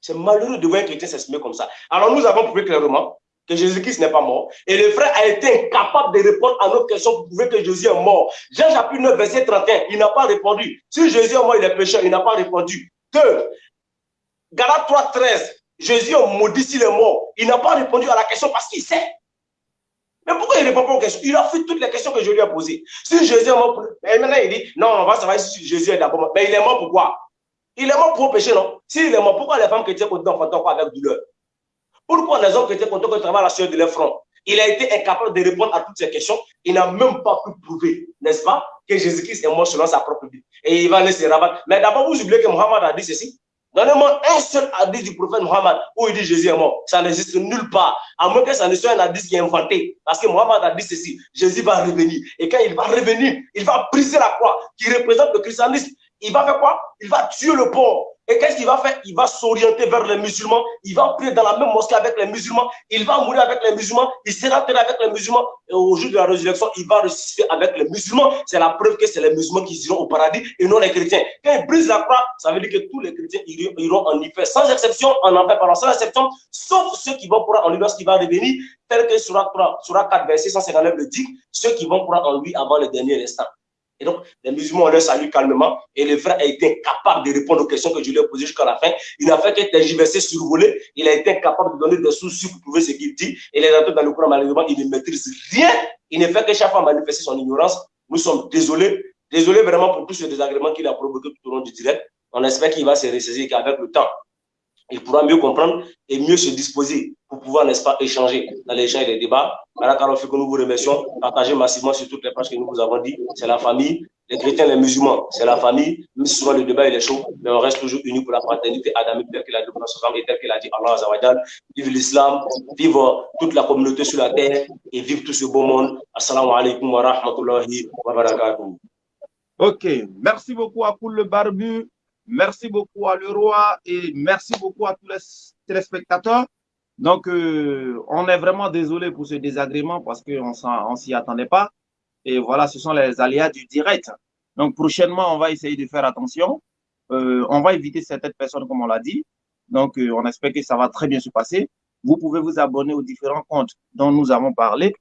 C'est malheureux de voir un chrétien s'exprimer comme ça. Alors nous avons prouvé clairement que Jésus-Christ n'est pas mort. Et le frère a été incapable de répondre à nos questions pour prouver que Jésus est mort. Jean chapitre 9, verset 31, il n'a pas répondu. Si Jésus est mort, il est pécheur, il n'a pas répondu. Deux, Galates 3, 13, Jésus est maudit s'il est mort. Il n'a pas répondu à la question parce qu'il sait. Mais pourquoi il ne répond pas aux questions? Il a fait toutes les questions que je lui ai posées. Si Jésus est mort, et maintenant il dit, non, on va savoir si Jésus est d'abord mort. Mais il est mort pourquoi Il est mort pour pécher, non? S'il est mort, pourquoi les femmes chrétiennes continuent d'enfanter quoi avec douleur? Pourquoi les hommes chrétiens continuent de travailler la sueur de leur front? Il a été incapable de répondre à toutes ces questions. Il n'a même pas pu prouver, n'est-ce pas, que Jésus-Christ est mort selon sa propre vie. Et il va laisser rabattre. Mais d'abord, vous oubliez que Mohammed a dit ceci. Donnez-moi un seul hadith du prophète Mohammed où il dit Jésus est mort. Ça n'existe nulle part. À moins que ça ne soit un hadith qui est inventé. Parce que Mohammed a dit ceci. Jésus va revenir. Et quand il va revenir, il va briser la croix qui représente le christianisme. Il va faire quoi? Il va tuer le porc. Et qu'est-ce qu'il va faire? Il va s'orienter vers les musulmans. Il va prier dans la même mosquée avec les musulmans. Il va mourir avec les musulmans. Il sera enterré avec les musulmans. Et au jour de la résurrection, il va ressusciter avec les musulmans. C'est la preuve que c'est les musulmans qui iront au paradis et non les chrétiens. Quand il brise la croix, ça veut dire que tous les chrétiens iront en enfer. Sans exception, en enfer, pardon, sans exception, sauf ceux qui vont pourra en lui lorsqu'il va revenir, tel que sur 4, verset 159 le dit, ceux qui vont pourra en lui avant le dernier instant. Et donc, les musulmans ont leur salut calmement et le frère a été incapable de répondre aux questions que je lui ai posées jusqu'à la fin. Il n'a fait que tergiverser, survoler. Il a été incapable de donner des soucis pour prouver ce qu'il dit. Et les dans le courant, malheureusement, il ne maîtrise rien. Il ne fait que chaque fois manifester son ignorance. Nous sommes désolés. Désolés vraiment pour tout ce désagrément qu'il a provoqué tout au long du direct. On espère qu'il va se ressaisir qu'avec le temps, il pourra mieux comprendre et mieux se disposer pouvoir, n'est-ce pas, échanger dans les échanges et les débats. Fait que nous vous remercions. Partagez massivement sur toutes les pages que nous vous avons dit. C'est la famille. Les chrétiens, les musulmans, c'est la famille. Si souvent le débat est chaud, mais on reste toujours unis pour la fraternité adamique tel qu'il a dit et tel qu'il a dit Allah. Vive l'islam, vive toute la communauté sur la terre et vive tout ce beau monde. Assalamu alaikum wa rahmatullahi wa. Ok, merci beaucoup à Poul le Barbu. Merci beaucoup à Leroy et merci beaucoup à tous les téléspectateurs. Donc, euh, on est vraiment désolé pour ce désagrément parce qu'on ne s'y attendait pas. Et voilà, ce sont les aléas du direct. Donc, prochainement, on va essayer de faire attention. Euh, on va éviter certaines personnes, comme on l'a dit. Donc, euh, on espère que ça va très bien se passer. Vous pouvez vous abonner aux différents comptes dont nous avons parlé.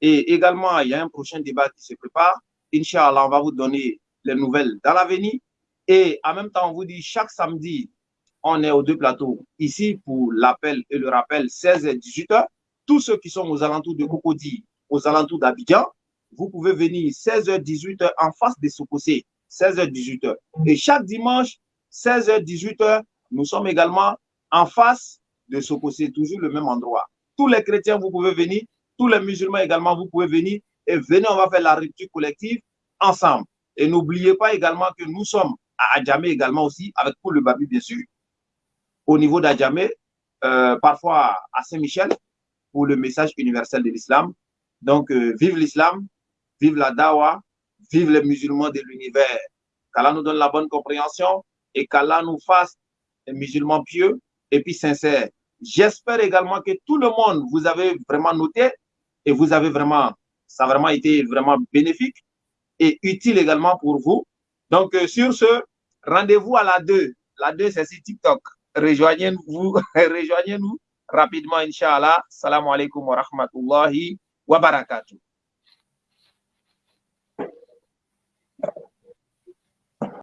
Et également, il y a un prochain débat qui se prépare. Inch'Allah, on va vous donner les nouvelles dans l'avenir. Et en même temps, on vous dit chaque samedi, on est aux deux plateaux. Ici, pour l'appel et le rappel, 16 et 18 heures. Tous ceux qui sont aux alentours de Cocody, aux alentours d'Abidjan, vous pouvez venir 16h, 18h en face des Sokosé, 16h, 18h. Et chaque dimanche, 16h, 18h, nous sommes également en face de Sokosé, toujours le même endroit. Tous les chrétiens, vous pouvez venir. Tous les musulmans également, vous pouvez venir. Et venez, on va faire la rupture collective ensemble. Et n'oubliez pas également que nous sommes à Adjamé également aussi, avec pour le Babi, bien sûr. Au niveau d'Adjamé, euh, parfois à Saint-Michel, pour le message universel de l'islam. Donc, euh, vive l'islam, vive la dawa, vive les musulmans de l'univers. Qu'Allah nous donne la bonne compréhension et qu'Allah nous fasse des musulmans pieux et puis sincères. J'espère également que tout le monde, vous avez vraiment noté et vous avez vraiment, ça a vraiment été vraiment bénéfique. et utile également pour vous. Donc, euh, sur ce, rendez-vous à la 2. La 2, c'est sur TikTok. Rejoignez-nous (laughs) rejoignez rapidement, Inch'Allah. Salam alaikum wa rahmatullahi wa barakatuh.